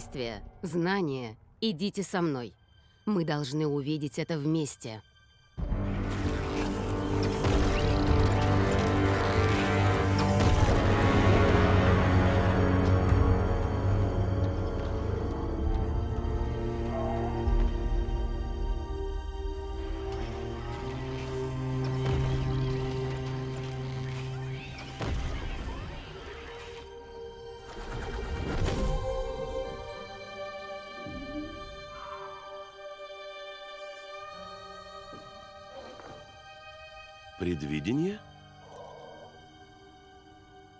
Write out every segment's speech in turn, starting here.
Действия, знания, идите со мной. Мы должны увидеть это вместе. Предвидение?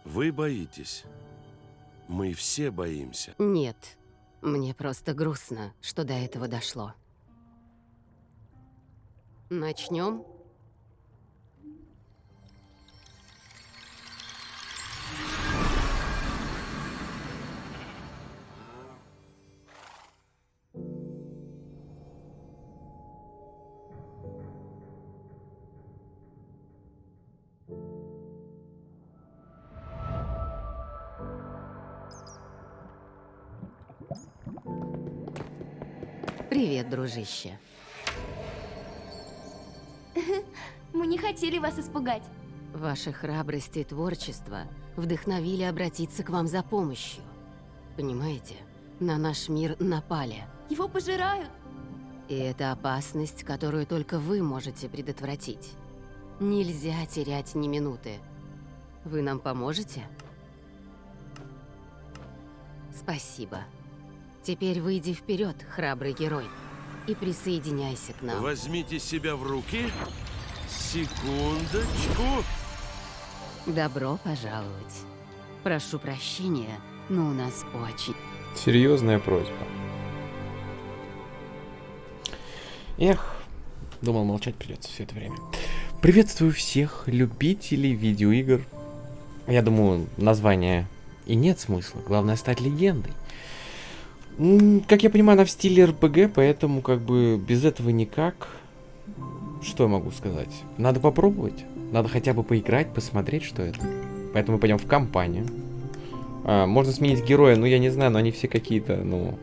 Вы боитесь. Мы все боимся. Нет, мне просто грустно, что до этого дошло. Начнем? Дружище. Мы не хотели вас испугать. Ваша храбрость и творчество вдохновили обратиться к вам за помощью. Понимаете, на наш мир напали. Его пожирают. И это опасность, которую только вы можете предотвратить. Нельзя терять ни минуты. Вы нам поможете? Спасибо. Теперь выйди вперед, храбрый герой, и присоединяйся к нам. Возьмите себя в руки. Секундочку. Добро пожаловать. Прошу прощения, но у нас очень... Серьезная просьба. Эх, думал молчать придется все это время. Приветствую всех любителей видеоигр. Я думаю, название и нет смысла. Главное стать легендой. Как я понимаю, она в стиле РПГ, поэтому как бы без этого никак. Что я могу сказать? Надо попробовать. Надо хотя бы поиграть, посмотреть, что это. Поэтому мы пойдем в компанию. А, можно сменить героя, ну я не знаю, но они все какие-то, ну...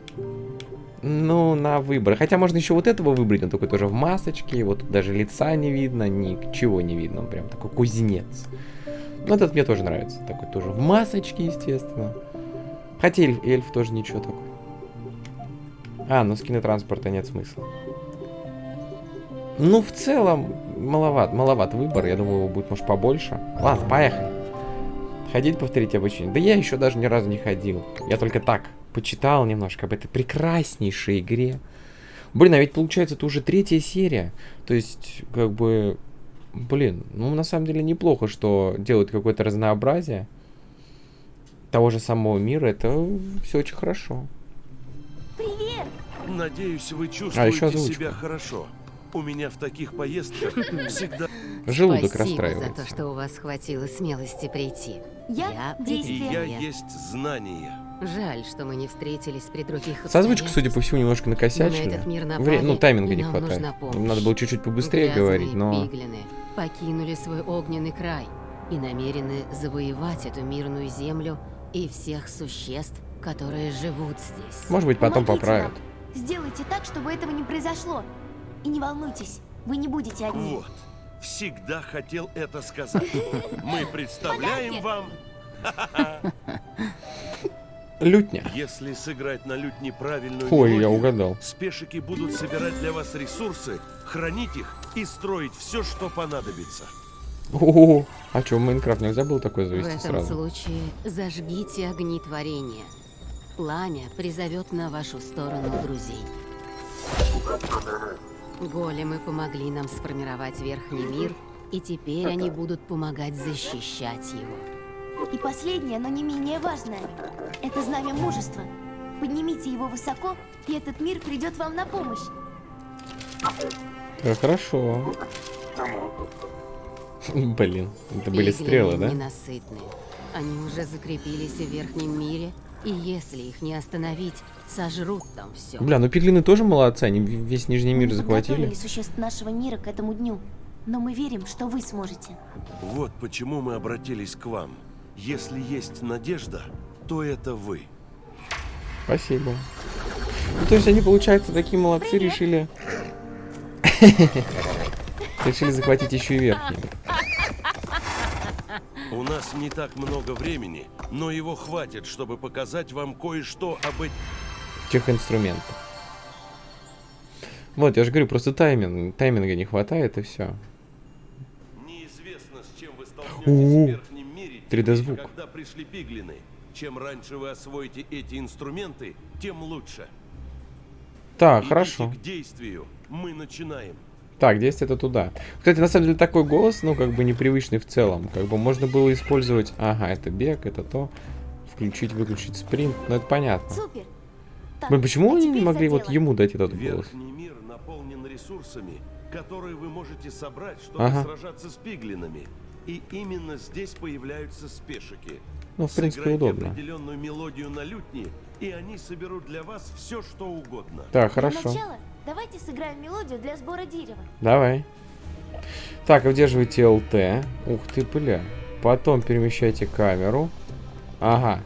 Ну, на выбор. Хотя можно еще вот этого выбрать, он такой тоже в масочке, вот даже лица не видно, ничего не видно, он прям такой кузнец. Ну, этот мне тоже нравится, такой тоже в масочке, естественно. Хотя эльф, эльф тоже ничего такой. А, ну скины транспорта нет смысла. Ну, в целом, маловат, маловат выбор. Я думаю, его будет, может, побольше. Ладно, поехали. Ходить, повторить обучение. Да я еще даже ни разу не ходил. Я только так почитал немножко об этой прекраснейшей игре. Блин, а ведь получается, это уже третья серия. То есть, как бы... Блин, ну на самом деле неплохо, что делают какое-то разнообразие того же самого мира. Это все очень хорошо. Надеюсь, вы А, чувствуете еще озвучка. себя хорошо. У меня в таких поездках всегда... Желудок Спасибо за расстраивается. то, что у вас хватило смелости прийти. Я И действие. я Привет. есть знание. Жаль, что мы не встретились при других С озвучкой, судя по всему, немножко Но на Вре- Ну, тайминга и не хватает. Надо было чуть-чуть побыстрее Грязные говорить, но... пиглины покинули свой огненный край и намерены завоевать эту мирную землю и всех существ, которые живут здесь. Может быть, потом Помогите поправят. нам. Сделайте так, чтобы этого не произошло. И не волнуйтесь, вы не будете одни. Вот. Всегда хотел это сказать. Мы представляем вам, Лютня. если сыграть на лют неправильную Ой, я угадал. спешики будут собирать для вас ресурсы, хранить их и строить все, что понадобится. О, а что, в Майнкрафт нельзя было такое В завести этом сразу? случае зажгите огни творения. Пламя призовет на вашу сторону друзей. Големы помогли нам сформировать верхний мир, и теперь они будут помогать защищать его. И последнее, но не менее важное. Это знамя мужества. Поднимите его высоко, и этот мир придет вам на помощь. Да, хорошо. Блин, это были стрелы, да? ненасытные. Они уже закрепились в верхнем мире, и если их не остановить, сожрут там все. Бля, ну пиглины тоже молодцы, они весь Нижний Мы мир не захватили. подготовили существ нашего мира к этому дню. Но мы верим, что вы сможете. Вот почему мы обратились к вам. Если есть надежда, то это вы. Спасибо. Ну, то есть они, получается, такие молодцы, Привет. решили... Решили захватить еще и верхний. У нас не так много времени, но его хватит, чтобы показать вам кое-что об этих... Тех инструментов. Вот, я же говорю, просто тайминг, тайминга не хватает, и все. Неизвестно, с чем вы столкнетесь в верхнем мире, 3D-звук. теперь, когда пришли пиглины. Чем раньше вы освоите эти инструменты, тем лучше. Так, Идите хорошо. к действию. Мы начинаем. Так, действие это туда. Кстати, на самом деле такой голос, ну, как бы непривычный в целом. Как бы можно было использовать... Ага, это бег, это то. Включить, выключить спринт. Ну, это понятно. Супер. Так, Блин, почему а они не могли вот ему дать этот голос? Мир наполнен ресурсами, которые вы можете собрать, чтобы Ага. сражаться с пиглинами. И именно здесь появляются спешики. Ну, в принципе, Сыграйте удобно. определенную мелодию на лютне, и они соберут для вас все, что угодно. Так, Для хорошо. начала давайте сыграем мелодию для сбора дерева. Давай. Так, удерживайте ЛТ. Ух ты, бля. Потом перемещайте камеру. Ага.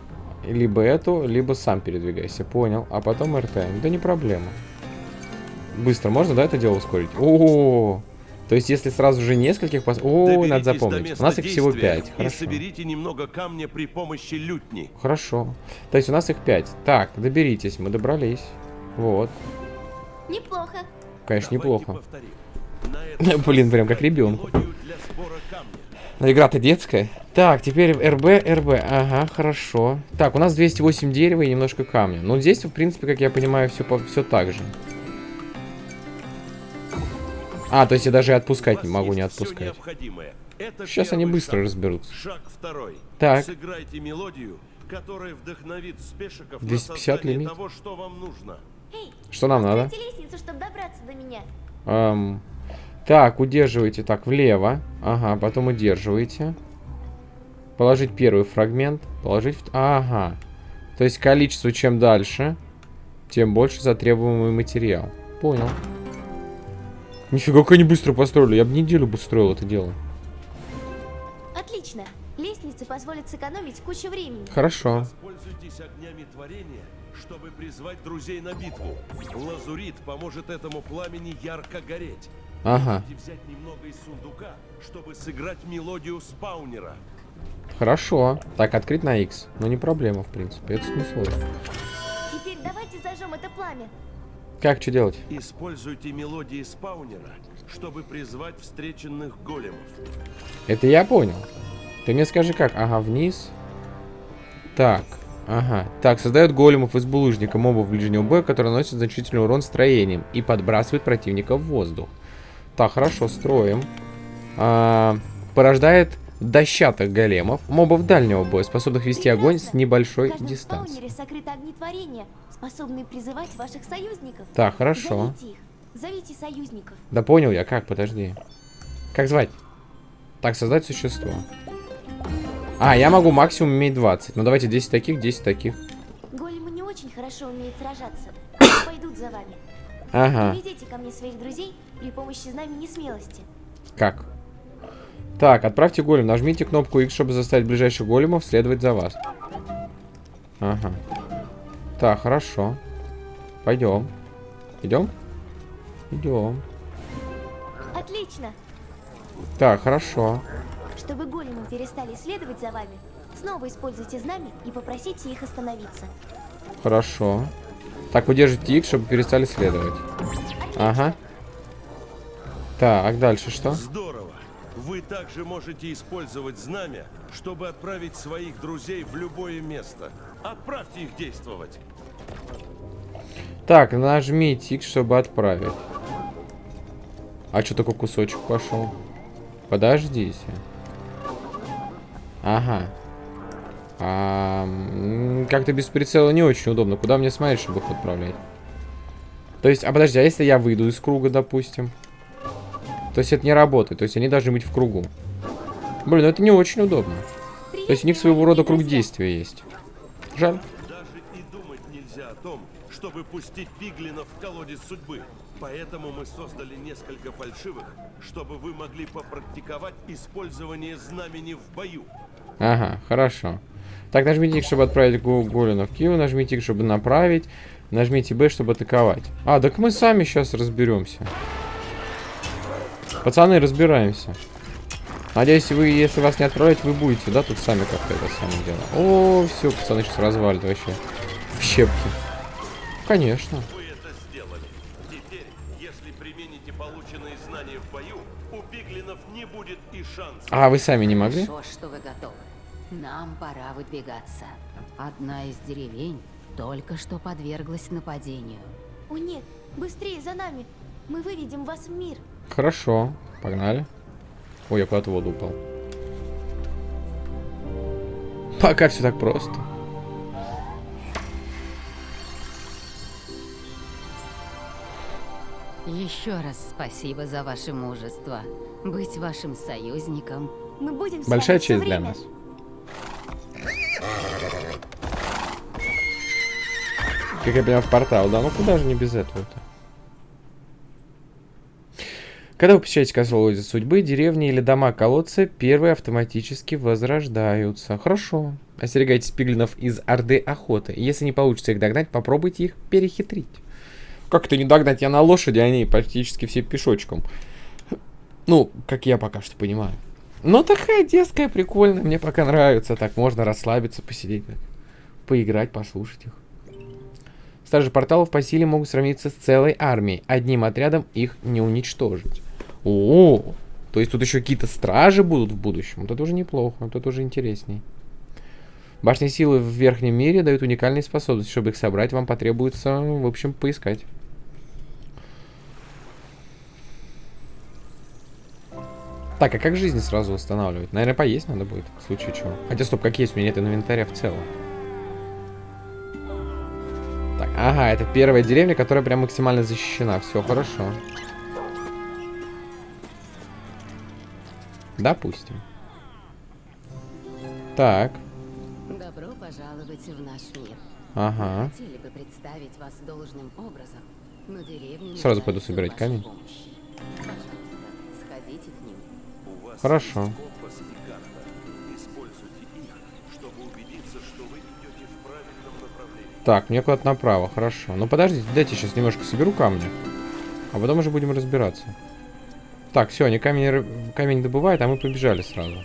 Либо эту, либо сам передвигайся. Понял. А потом РТ. Да не проблема. Быстро можно, да, это дело ускорить? О, то есть, если сразу же нескольких пос... О, надо запомнить. У нас их всего действия 5. И Хорошо. соберите немного камня при помощи лютни. Хорошо. То есть, у нас их 5. Так, доберитесь. Мы добрались. Вот. Неплохо. Конечно, неплохо. Блин, прям как ребенку. Но игра-то детская. Так, теперь РБ, РБ. Ага, хорошо. Так, у нас 208 дерева и немножко камня. Ну, здесь, в принципе, как я понимаю, все, все так же. А, то есть я даже и отпускать не могу, не отпускать. Сейчас они быстро шаг. разберутся. Шаг второй. Так. Сыграйте мелодию, которая вдохновит спешиков 250 на создание лимит. того, что вам нужно. Что нам надо? лестницу, чтобы добраться до меня. Эм, так, удерживайте так влево. Ага, потом удерживаете. Положить первый фрагмент. Положить... Ага. То есть количество чем дальше, тем больше затребуемый материал. Понял. Нифига, как они быстро построили. Я бы неделю бы строил это дело. Отлично. Лестницы позволят сэкономить кучу времени. Хорошо. Воспользуйтесь огнями творения, чтобы призвать друзей на битву. Лазурит поможет этому пламени ярко гореть. Ага. Можете взять немного из сундука, чтобы сыграть мелодию спаунера. Хорошо. Так, открыть на X. Ну, не проблема, в принципе. Это не сложно. Теперь давайте зажжем это пламя. Как, что делать? Используйте мелодии спаунера, чтобы призвать встреченных големов. Это я понял. Ты мне скажи как. Ага, вниз. Так. Ага. Так, создает големов из булыжника мобов ближнего боя, которые наносят значительный урон строением и подбрасывает противника в воздух. Так, хорошо, строим. А, порождает дощатых големов, мобов дальнего боя, способных вести огонь с небольшой В дистанции. Так, хорошо. Зовите их. Зовите союзников. Да понял я, как, подожди. Как звать? Так, создать существо. А, я могу максимум иметь 20. Ну давайте 10 таких, 10 таких. Големы не очень хорошо умеют сражаться. Пойдут за вами. Ага. Приведите ко мне своих друзей при помощи знамени смелости. Как? Так, отправьте голем. Нажмите кнопку X, чтобы заставить ближайших големов следовать за вас. Ага. Так, хорошо. Пойдем. Идем? Идем. Отлично! Так, хорошо. Чтобы големы перестали следовать за вами, снова используйте знамя и попросите их остановиться. Хорошо. Так, удержите X, чтобы перестали следовать. Ага. Так, дальше что? Здорово! Вы также можете использовать знамя, чтобы отправить своих друзей в любое место. Отправьте их действовать. Так, нажмите X, чтобы отправить. А что такой кусочек пошел? Подождите. Ага. А, Как-то без прицела не очень удобно. Куда мне смотреть, чтобы их отправлять? То есть, а подожди, а если я выйду из круга, допустим? То есть это не работает. То есть они должны быть в кругу. Блин, ну это не очень удобно. То есть у них своего рода круг действия есть. Жаль. Чтобы пустить пиглинов в колодец судьбы. Поэтому мы создали несколько фальшивых, чтобы вы могли попрактиковать использование знамени в бою. Ага, хорошо. Так, нажмите X, чтобы отправить Голина в Киев, нажмите X, чтобы направить, нажмите B, чтобы атаковать. А, так мы сами сейчас разберемся. Пацаны, разбираемся. Надеюсь, вы, если вас не отправлять, вы будете, да, тут сами как-то это самое дело. О, все, пацаны сейчас развалят вообще. В щепки. Конечно. Вы это сделали. Теперь, если примените полученные знания в бою, у пиглинов не будет и шанса. А, вы сами не могли? Хорошо, что вы готовы. Нам пора выдвигаться. Одна из деревень только что подверглась нападению. О нет, быстрее за нами. Мы выведем вас в мир. Хорошо, погнали. Ой, я куда-то в воду упал. Пока все так просто. Еще раз спасибо за ваше мужество. Быть вашим союзником Мы будем Большая честь для нас. Как я понимаю, в портал, да? Ну куда же не без этого-то? Когда вы посещаете козловые судьбы, деревни или дома-колодцы, первые автоматически возрождаются. Хорошо. Остерегайтесь пиглинов из Орды Охоты. Если не получится их догнать, попробуйте их перехитрить. Как это не догнать? Я на лошади, а они практически все пешочком. Ну, как я пока что понимаю. Ну, такая детская, прикольная, мне пока нравится. Так, можно расслабиться, посидеть, поиграть, послушать их. Стражи порталов по силе могут сравниться с целой армией. Одним отрядом их не уничтожить. О, то есть тут еще какие-то стражи будут в будущем. Вот это уже неплохо, вот это уже интересней. Башни силы в верхнем мире дают уникальные способности. Чтобы их собрать, вам потребуется, в общем, поискать. Так, а как жизни сразу восстанавливать? Наверное, поесть надо будет, в случае чего. Хотя, стоп, как есть, у меня нет инвентаря в целом. Так, ага, это первая деревня, которая прям максимально защищена. Все хорошо. Допустим. Так, Добро пожаловать в наш мир. ага. Хотели бы представить вас должным образом, но деревню Сразу пойду собирать камень. Направлении. Так, мне куда-то направо, хорошо. Ну подождите, дайте сейчас немножко соберу камни. А потом уже будем разбираться. Так, все, они камень, камень добывают, а мы побежали сразу.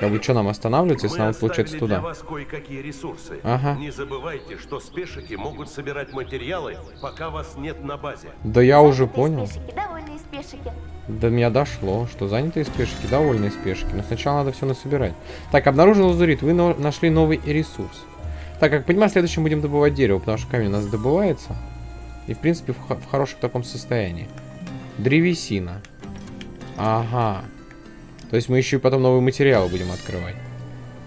Как бы что нам останавливаться, если нам получается для туда? вас кое-какие ресурсы. Ага. Не забывайте, что спешики могут собирать материалы, пока вас нет на базе. Да я уже понял. спешики, довольные спешики. До меня дошло, что занятые спешки, довольные спешки. Но сначала надо все насобирать. Так, обнаружил лазурит. Вы но- нашли новый ресурс. Так, как понимаю, в следующем будем добывать дерево, потому что камень у нас добывается. И, в принципе, в, в хорошем таком состоянии. Древесина. Ага. То есть мы еще и потом новые материалы будем открывать.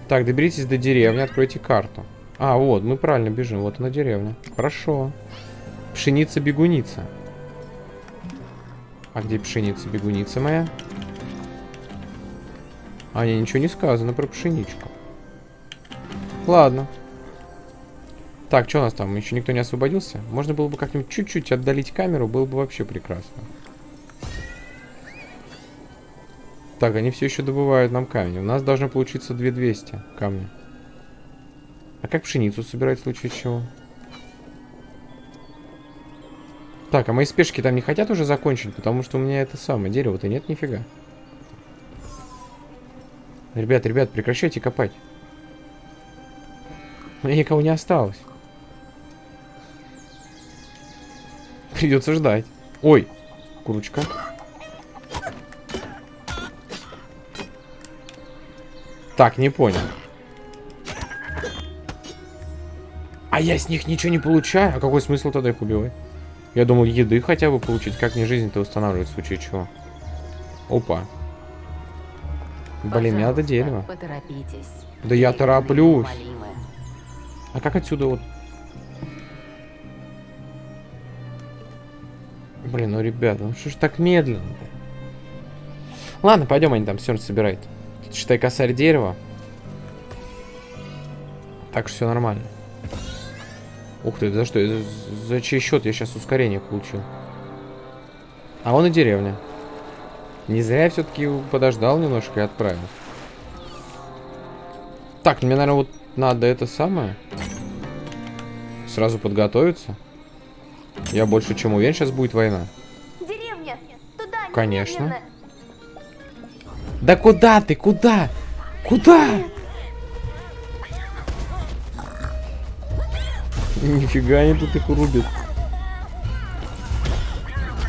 Так, доберитесь до деревни, откройте карту. А, вот, мы правильно бежим. Вот она деревня. Хорошо. Пшеница-бегуница. А где пшеница-бегуница моя? А, не, ничего не сказано про пшеничку. Ладно. Так, что у нас там? Еще никто не освободился? Можно было бы как-нибудь чуть-чуть отдалить камеру, было бы вообще прекрасно. Так, они все еще добывают нам камни. У нас должно получиться 2200 камня. А как пшеницу собирать в случае чего? Так, а мои спешки там не хотят уже закончить, потому что у меня это самое дерево-то нет нифига. Ребят, ребят, прекращайте копать. Меня никого не осталось. Придется ждать. Ой, курочка. Так, не понял. А я с них ничего не получаю? А какой смысл тогда их убивать? Я думал, еды хотя бы получить. Как мне жизнь-то устанавливать в случае чего? Опа. Блин, мне надо дерево. Поторопитесь. Да я тороплюсь. А как отсюда вот... Блин, ну ребята, ну что ж так медленно-то? Ладно, пойдем, они там все собирают. Считай, косарь дерева. Так что все нормально. Ух ты, за что? За, за чей счет я сейчас ускорение получил? А вон и деревня. Не зря я все-таки подождал немножко и отправил. Так, мне, наверное, вот надо это самое. Сразу подготовиться. Я больше чем уверен, сейчас будет война. Деревня! Туда, Конечно. немедленно! Да куда ты? Куда? Куда? Нифига они тут их рубят.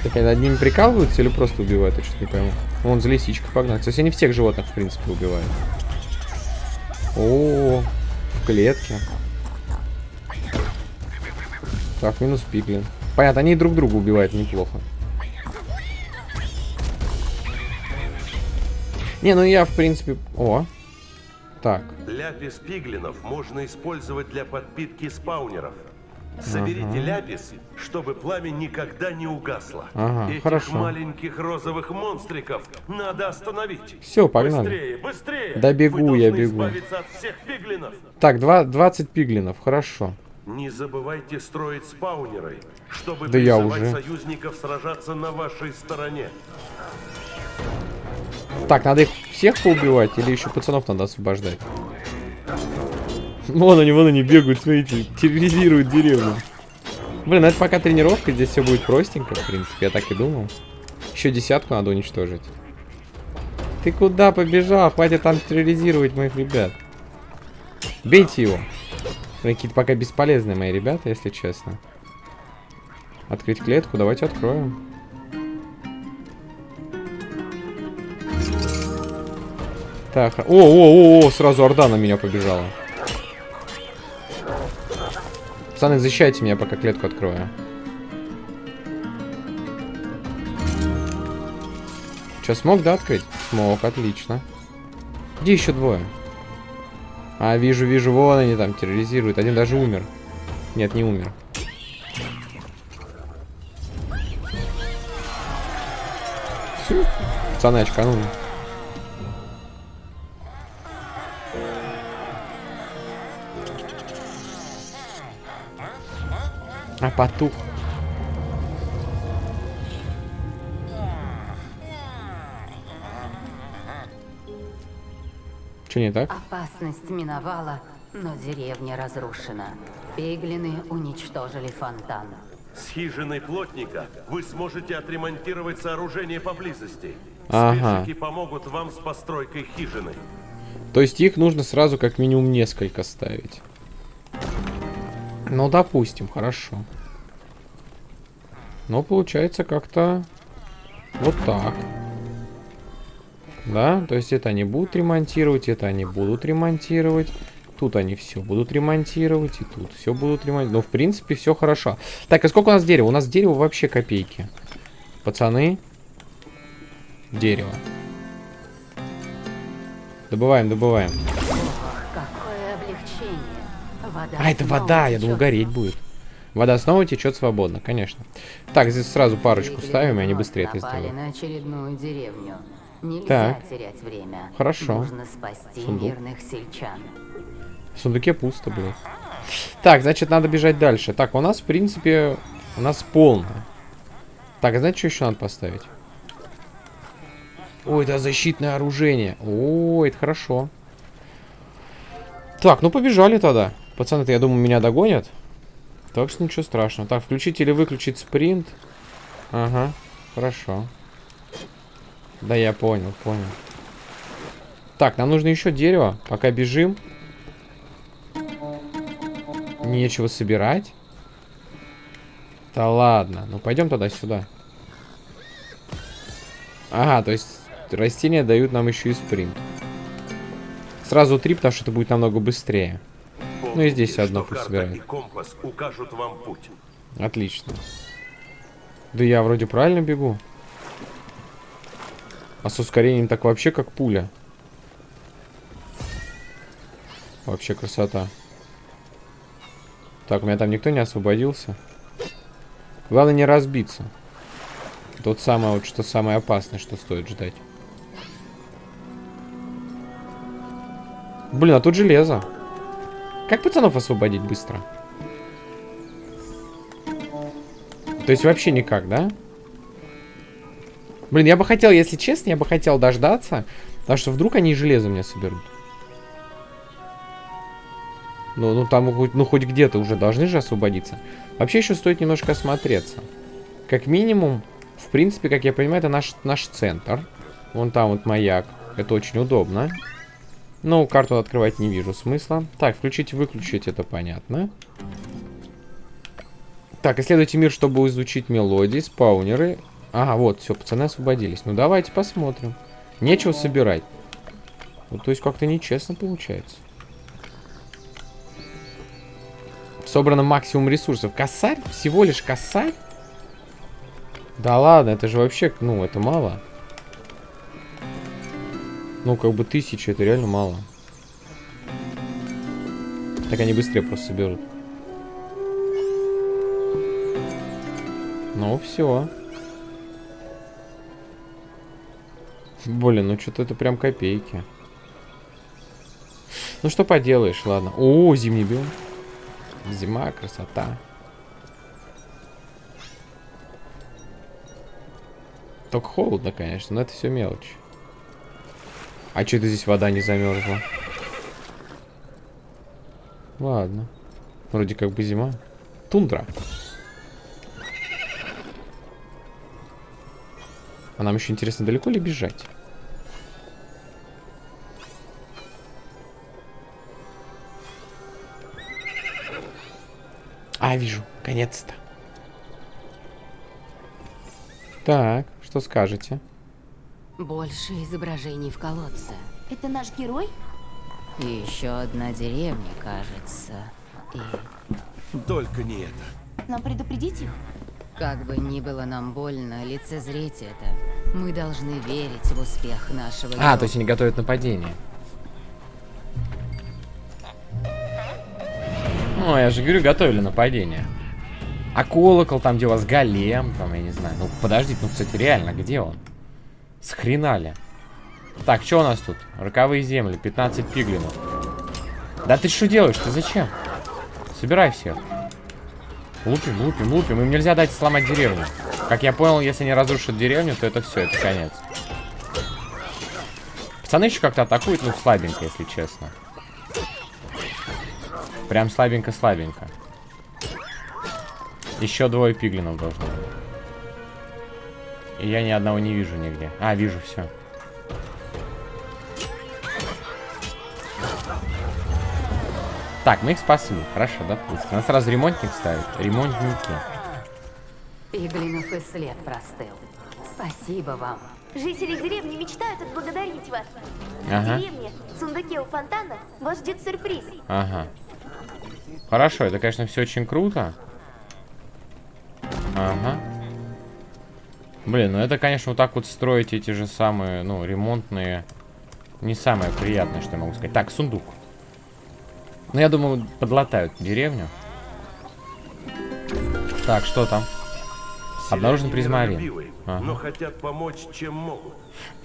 Так они над ними прикалываются или просто убивают? Я что-то не пойму. Вон за лисичкой погнали. Кстати, они всех животных, в принципе, убивают. О, в клетке. Так, минус пиглин. Понятно, они друг друга убивают неплохо. Не, ну я, в принципе... О. Так. Ляпис пиглинов можно использовать для подпитки спаунеров. Соберите ляпис, чтобы пламя никогда не угасло. Ага, Этих хорошо. маленьких розовых монстриков надо остановить. Всё, погнали. Быстрее, быстрее! Да бегу Вы я, бегу. от всех пиглинов. Так, два, 20 пиглинов, хорошо. Не забывайте строить спаунеры, чтобы Да я уже. союзников сражаться на вашей стороне. Так, надо их всех поубивать или еще пацанов надо освобождать? Вон они, вон они бегают, смотрите, терроризируют деревню. Блин, ну это пока тренировка, здесь все будет простенько, в принципе, я так и думал. Еще десятку надо уничтожить. Ты куда побежал? Хватит там терроризировать моих ребят. Бейте его. Какие-то пока бесполезные мои ребята, если честно. Открыть клетку, давайте откроем. Так, о, о, о, о, сразу орда на меня побежала. Пацаны, защищайте меня, пока клетку открою. Че, смог, да, открыть? Смог, отлично. Где еще двое? А, вижу, вижу, вон они там терроризируют. Один даже умер. Нет, не умер. Всё. Пацаны, очканули. А потух. Че не так? Опасность миновала, но деревня разрушена. Пиглины уничтожили фонтан. С хижиной плотника вы сможете отремонтировать сооружение поблизости. Ага. Спешики помогут вам с постройкой хижины. То есть их нужно сразу как минимум несколько ставить. Ну, допустим, хорошо. Но получается как-то вот так. Да, то есть это они будут ремонтировать, это они будут ремонтировать. Тут они все будут ремонтировать, и тут все будут ремонтировать. Ну, в принципе, все хорошо. Так, а сколько у нас дерева? У нас дерево вообще копейки. Пацаны. Дерево. Добываем, добываем. Вода А, это вода, я думал, гореть будет. Вода снова течет свободно, конечно. Так, здесь сразу парочку ставим, и они быстрее это сделают. на очередную деревню. Нельзя Так. терять время. Хорошо. Нужно спасти Сундук. мирных сельчан. В сундуке пусто, блин. Так, значит, надо бежать дальше. Так, у нас, в принципе, у нас полно. Так, а знаете, что еще надо поставить? Ой, это защитное оружие. О, это хорошо. Так, ну побежали тогда. Пацаны-то, я думаю, меня догонят. Так что ничего страшного. Так, включить или выключить спринт. Ага, хорошо. Да, я понял, понял. Так, нам нужно еще дерево. Пока бежим. Нечего собирать. Да ладно. Ну пойдем тогда сюда. Ага, то есть растения дают нам еще и спринт. Сразу три, потому что это будет намного быстрее. Ну и здесь что пусть собирает. компас укажут вам путь. Отлично. Да я вроде правильно бегу. А с ускорением так вообще как пуля. Вообще красота. Так, у меня там никто не освободился. Главное не разбиться. Тот самое вот, что самое опасное, что стоит ждать. Блин, а тут железо. Как пацанов освободить быстро? То есть вообще никак, да? Блин, я бы хотел, если честно, я бы хотел дождаться, потому что вдруг они железо мне соберут. Ну, ну там хоть- ну, хоть где-то уже должны же освободиться. Вообще еще стоит немножко осмотреться. Как минимум, в принципе, как я понимаю, это наш, наш центр. Вон там вот маяк. Это очень удобно. Ну, карту открывать не вижу смысла. Так, включить и выключить, это понятно. Так, исследуйте мир, чтобы изучить мелодии, спаунеры. Ага, вот, все, пацаны освободились. Ну, давайте посмотрим. Нечего собирать. Ну, то есть как-то нечестно получается. Собрано максимум ресурсов. Косарь? Всего лишь косарь? Да ладно, это же вообще, ну, это мало. Ну, как бы тысяча, это реально мало. Так они быстрее просто соберут. Ну, все. Блин, ну что-то это прям копейки. Ну что поделаешь, ладно. О, зимний биом. Зима, красота. Только холодно, конечно, но это все мелочь. А что это здесь вода не замерзла? Ладно. Вроде как бы зима. Тундра. А нам еще интересно, далеко ли бежать? А, вижу. Конец-то. Так, что скажете? Больше изображений в колодце. Это наш герой? И еще одна деревня, кажется. И Только не это. Нам предупредить их? как бы ни было нам больно лицезреть это, мы должны верить в успех нашего А, героя. то есть они готовят нападение. Ну, я же говорю, готовили нападение. А колокол там, где у вас голем, там, я не знаю. Ну, подождите, ну, кстати, реально, где он? С хрена ли? Так, что у нас тут? Роковые земли, 15 пиглинов. Да ты что делаешь? Ты зачем? Собирай всех. Лупим, лупим, лупим. Им нельзя дать сломать деревню. Как я понял, если они разрушат деревню, то это все, это конец. Пацаны еще как-то атакуют, ну, слабенько, если честно. Прям слабенько-слабенько. Еще двое пиглинов должно быть. И я ни одного не вижу нигде. А, вижу, все. Так, мы их спасли. Хорошо, допустим. Нас сразу ремонтник ставит. Ремонтники. Пиглинов и след простыл. Спасибо вам. Жители деревни мечтают отблагодарить вас. Ага. В деревне, в сундуке у фонтана, вас ждет сюрприз. Ага. Хорошо, это, конечно, все очень круто. Ага. Блин, ну это, конечно, вот так вот строить эти же самые, ну, ремонтные. Не самое приятное, что я могу сказать. Так, сундук. Ну, я думаю, подлатают деревню. Так, что там? Обнаружен призмарин. Ага. но хотят помочь, чем могут.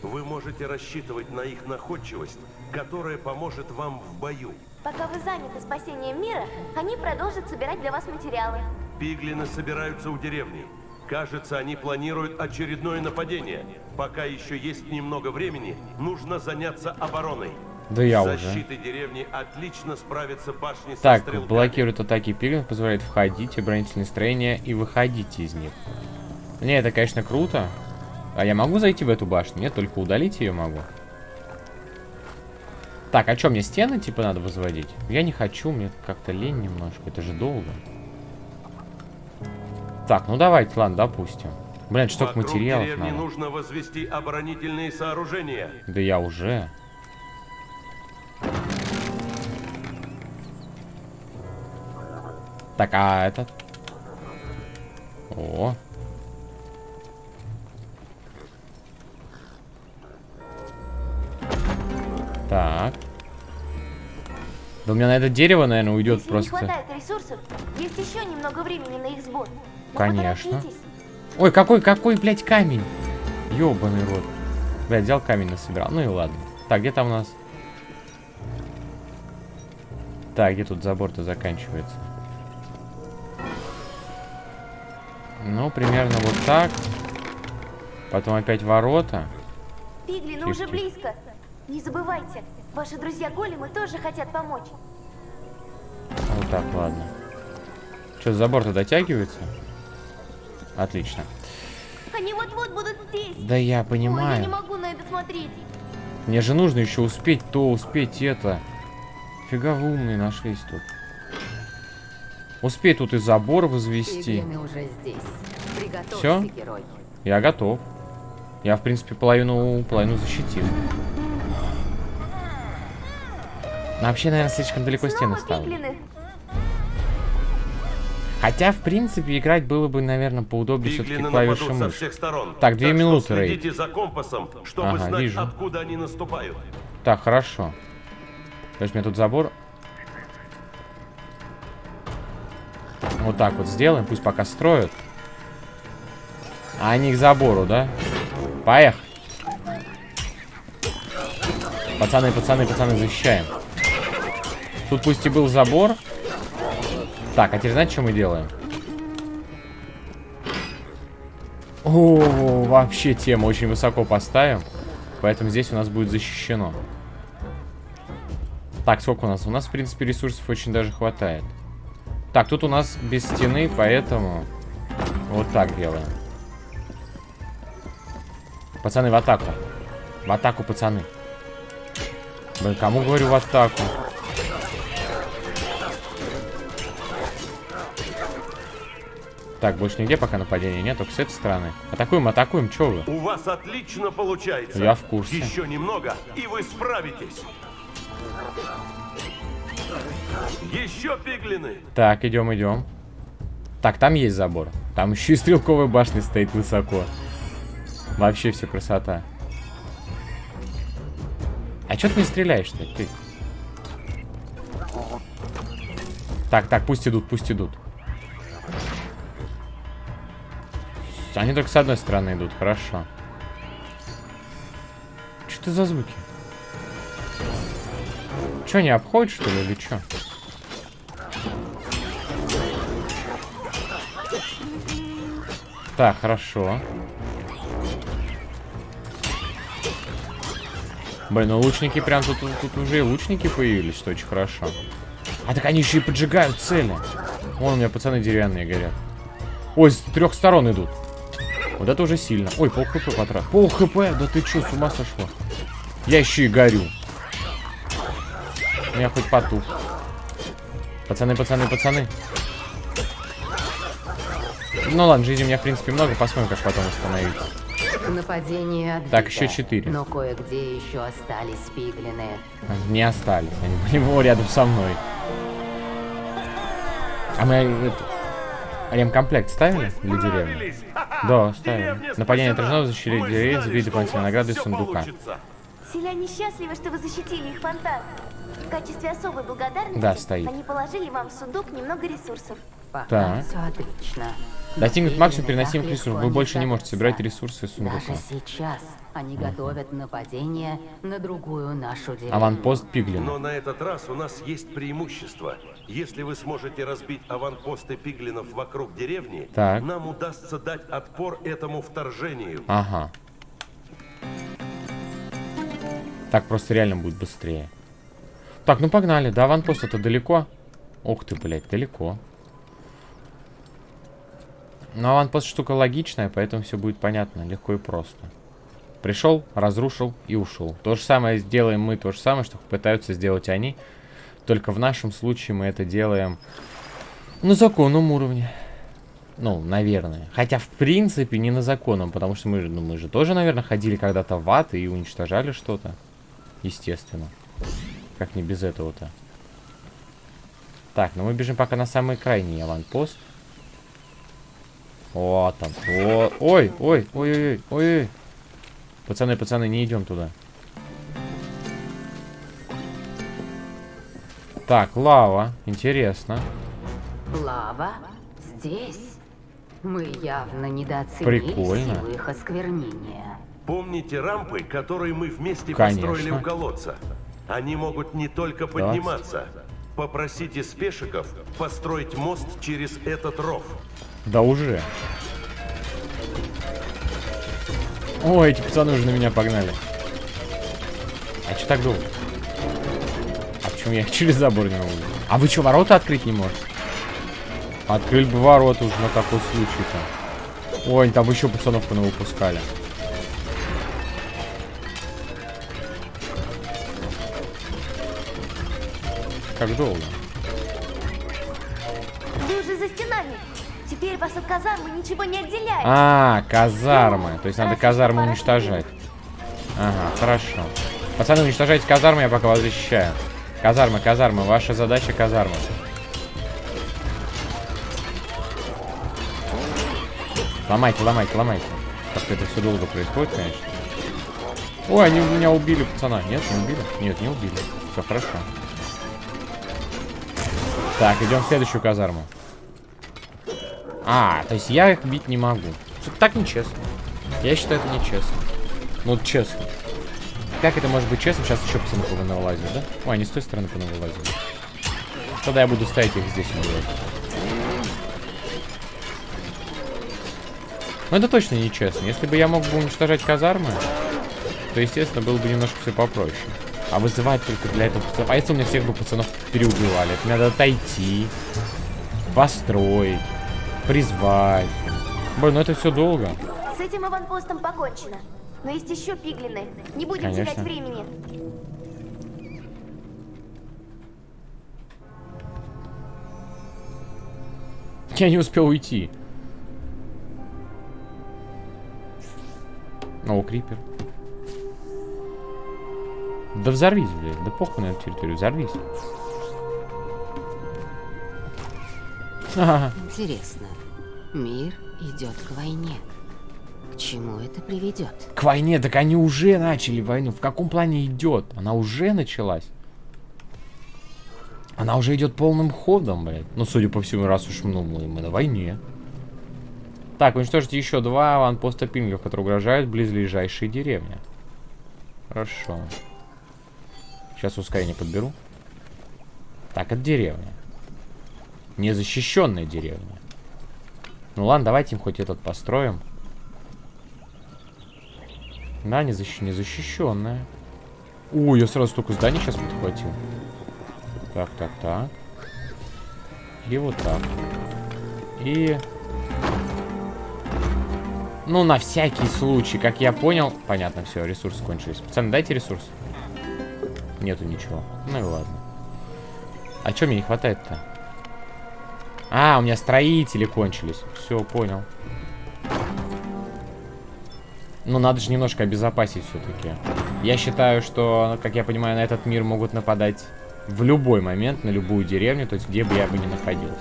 Вы можете рассчитывать на их находчивость, которая поможет вам в бою. Пока вы заняты спасением мира, они продолжат собирать для вас материалы. Пиглины собираются у деревни. Кажется, они планируют очередное нападение. Пока еще есть немного времени, нужно заняться обороной. Да я уже. деревни отлично справятся башни Так, блокирует атаки пиглинов, позволяет входить, оборонительные строения и выходить из них. Не, это, конечно, круто. А я могу зайти в эту башню? Нет, только удалить ее могу. Так, а что, мне стены, типа, надо возводить? Я не хочу, мне как-то лень немножко, это же долго. Так, ну давайте, ладно, допустим. Блин, столько Вокруг материалов надо. нужно возвести оборонительные сооружения. Да я уже. Так, а этот? О. Так. Да у меня на это дерево, наверное, уйдет Если просто. не хватает ресурсов, есть еще немного времени на их сбор. Но Конечно. Ой, какой, какой, блядь, камень? Ёбаный рот. Блядь, взял камень насобирал. Ну и ладно. Так, где там у нас? Так, где тут забор-то заканчивается? Ну, примерно вот так. Потом опять ворота. Пиглины Тихо, уже близко. Не забывайте, ваши друзья-големы тоже хотят помочь. Так, ладно. Что, забор-то дотягивается? Отлично. Они вот-вот будут здесь. Да я Ой, я понимаю. не могу на это смотреть. Мне же нужно еще успеть то, успеть это. Фига вы умные нашлись тут. Успеть тут и забор возвести. Герой. Я готов. Я, в принципе, половину, половину защитил. Но вообще, наверное, слишком далеко стены Снова ставлю. Хотя, в принципе, играть было бы, наверное, поудобнее все-таки клавиши мыши. всех сторон. Так, две что минуты, следите за компасом, чтобы Ага, знать, вижу. откуда они наступают. Так, хорошо. То есть, у меня тут забор. Вот так вот сделаем, пусть пока строят. А они к забору, да? Поехали. Пацаны, пацаны, пацаны, защищаем. Тут пусть и был забор. Так, а теперь знаете, что мы делаем? О, вообще тема очень высоко поставим. Поэтому здесь у нас будет защищено. Так, сколько у нас? У нас, в принципе, ресурсов очень даже хватает. Так, тут у нас без стены, поэтому вот так делаем. Пацаны, в атаку. В атаку, пацаны. Блин, кому говорю в атаку? Так, больше нигде пока нападения нет, только с этой стороны. Атакуем, атакуем, чё вы? У вас отлично получается. Я в курсе. Еще немного, и вы справитесь. Еще пиглины. Так, идем, идем. Так, там есть забор. Там еще и стрелковая башня стоит высоко. Вообще все красота. А что ты не стреляешь-то? Ты? Так, так, пусть идут, пусть идут. Они только с одной стороны идут, хорошо. Что это за звуки? Че, не обходит, что ли, или что? Так, хорошо. Блин, ну лучники прям тут, тут уже и лучники появились, что очень хорошо. А так они еще и поджигают цели. Вон у меня пацаны деревянные горят. Ой, с трех сторон идут. Вот это уже сильно. Ой, пол хп потратил. Пол хп, да ты что, с ума сошла? Я еще и горю. У меня хоть потух. Пацаны, пацаны, пацаны. Ну ладно, жизни у меня в принципе много, посмотрим, как потом восстановить. Нападение отбито, Так, еще четыре. Но кое-где еще остались пиглины. Не остались, они были рядом со мной. А мы это, ремкомплект ставили для деревни? Да, ставили. Нападение отражено, защитили деревень, знали, забили дополнительные награды из сундука. Селяне счастливы, что вы защитили их фонтан. В качестве особой благодарности Да, стоит. они положили вам в сундук немного ресурсов. Так. все отлично. Достигнут максимум переносимых ресурсов. Вы больше не можете собирать ресурсы из сундука. Даже сейчас они готовят нападение на другую нашу деревню. Аванпост Пиглина. Но на этот раз у нас есть преимущество. Если вы сможете разбить аванпосты пиглинов вокруг деревни, Так. нам удастся дать отпор этому вторжению. Ага. Так просто реально будет быстрее. Так, ну погнали. До аванпоста это далеко. Ух ты, блядь, далеко. Но аванпост штука логичная, поэтому все будет понятно, легко и просто. Пришел, разрушил и ушел. То же самое сделаем мы, то же самое, что пытаются сделать они. Только в нашем случае мы это делаем на законном уровне. Ну, наверное. Хотя, в принципе, не на законном, потому что мы, ну, мы же тоже, наверное, ходили когда-то в ад и уничтожали что-то. Естественно. Как не без этого-то. Так, ну мы бежим пока на самый крайний аванпост. О, там. О, ой, ой, ой, ой, ой, ой. Пацаны, пацаны, не идем туда. Так, лава. Интересно. Лава здесь. Мы явно недооценили Прикольно. силу их осквернения. Помните рампы, которые мы вместе Конечно. построили у колодца? Они могут не только подниматься. Попросите спешиков построить мост через этот ров. Да уже. Ой, эти пацаны уже на меня погнали. А что так долго? А Почему я через забор не могу? А вы что, ворота открыть не можете? Открыли бы ворота уже на такой случай-то. Ой, там еще пацанов выпускали. Как долго? Теперь вас от казармы ничего не отделяет. А, казармы. То есть надо казармы уничтожать. Ага, хорошо. Пацаны, уничтожайте казармы, я пока вас защищаю. Казармы, казармы. Ваша задача казармы. Ломайте, ломайте, ломайте. Как-то это все долго происходит, конечно. Ой, они меня убили, пацана. Нет, не убили? Нет, не убили. Все хорошо. Так, идем в следующую казарму. А, то есть я их бить не могу. Так нечестно. Я считаю, это нечестно. Ну, честно. Как это может быть честно? Сейчас еще пацаны повылазят, да? Ой, они с той стороны повылазили. Тогда я буду ставить их здесь убивать. Но это точно нечестно. Если бы я мог бы уничтожать казармы, то, естественно, было бы немножко все попроще. А вызывать только для этого пацанов. А если у меня всех бы пацанов переубивали? Это надо отойти, построить, призвать. Блин, ну это все долго. С этим аванпостом покончено. Но есть еще пиглины. Не будем Конечно. терять времени. Я не успел уйти. О, крипер. Да взорвись, блядь. Да похуй на эту территорию. Взорвись. Ага. Интересно. Мир идет к войне. К чему это приведет? К войне, так они уже начали войну. В каком плане идет? Она уже началась. Она уже идет полным ходом, блядь. Ну, судя по всему, раз уж ну, мы, мы на войне. Так, уничтожите еще два аванпоста пингов, которые угрожают близлежащей деревне. Хорошо. Сейчас ускорение подберу. Так, это деревня. Незащищенная деревня. Ну ладно, давайте им хоть этот построим. Да, незащ... незащищенная. Ой, я сразу столько зданий сейчас подхватил. Так, так, так. И вот так. И... Ну, на всякий случай, как я понял... Понятно, все, ресурсы кончились. Пацаны, дайте ресурс. Нету ничего. Ну и ладно. А что мне не хватает-то? А, у меня строители кончились. Все, понял. Ну, надо же немножко обезопасить все-таки. Я считаю, что, как я понимаю, на этот мир могут нападать в любой момент, на любую деревню, то есть где бы я бы ни находился.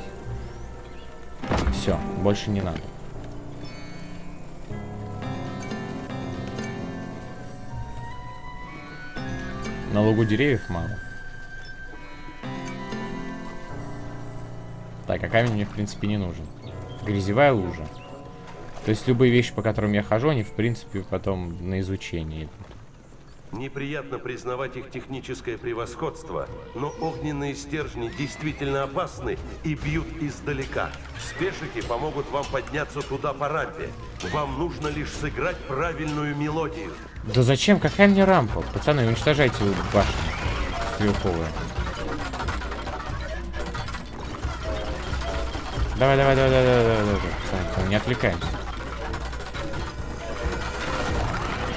Все, больше не надо. На лугу деревьев мало. Так, а камень мне, в принципе, не нужен. Грязевая лужа. То есть любые вещи, по которым я хожу, они, в принципе, потом на изучение идут. Неприятно признавать их техническое превосходство, но огненные стержни действительно опасны и бьют издалека. Спешики помогут вам подняться туда по рампе. Вам нужно лишь сыграть правильную мелодию. Да зачем? Какая мне рампа? Пацаны, уничтожайте башню стрелковую. Давай, давай, давай, давай, давай, давай, давай, пацаны, пацаны, не отвлекаемся.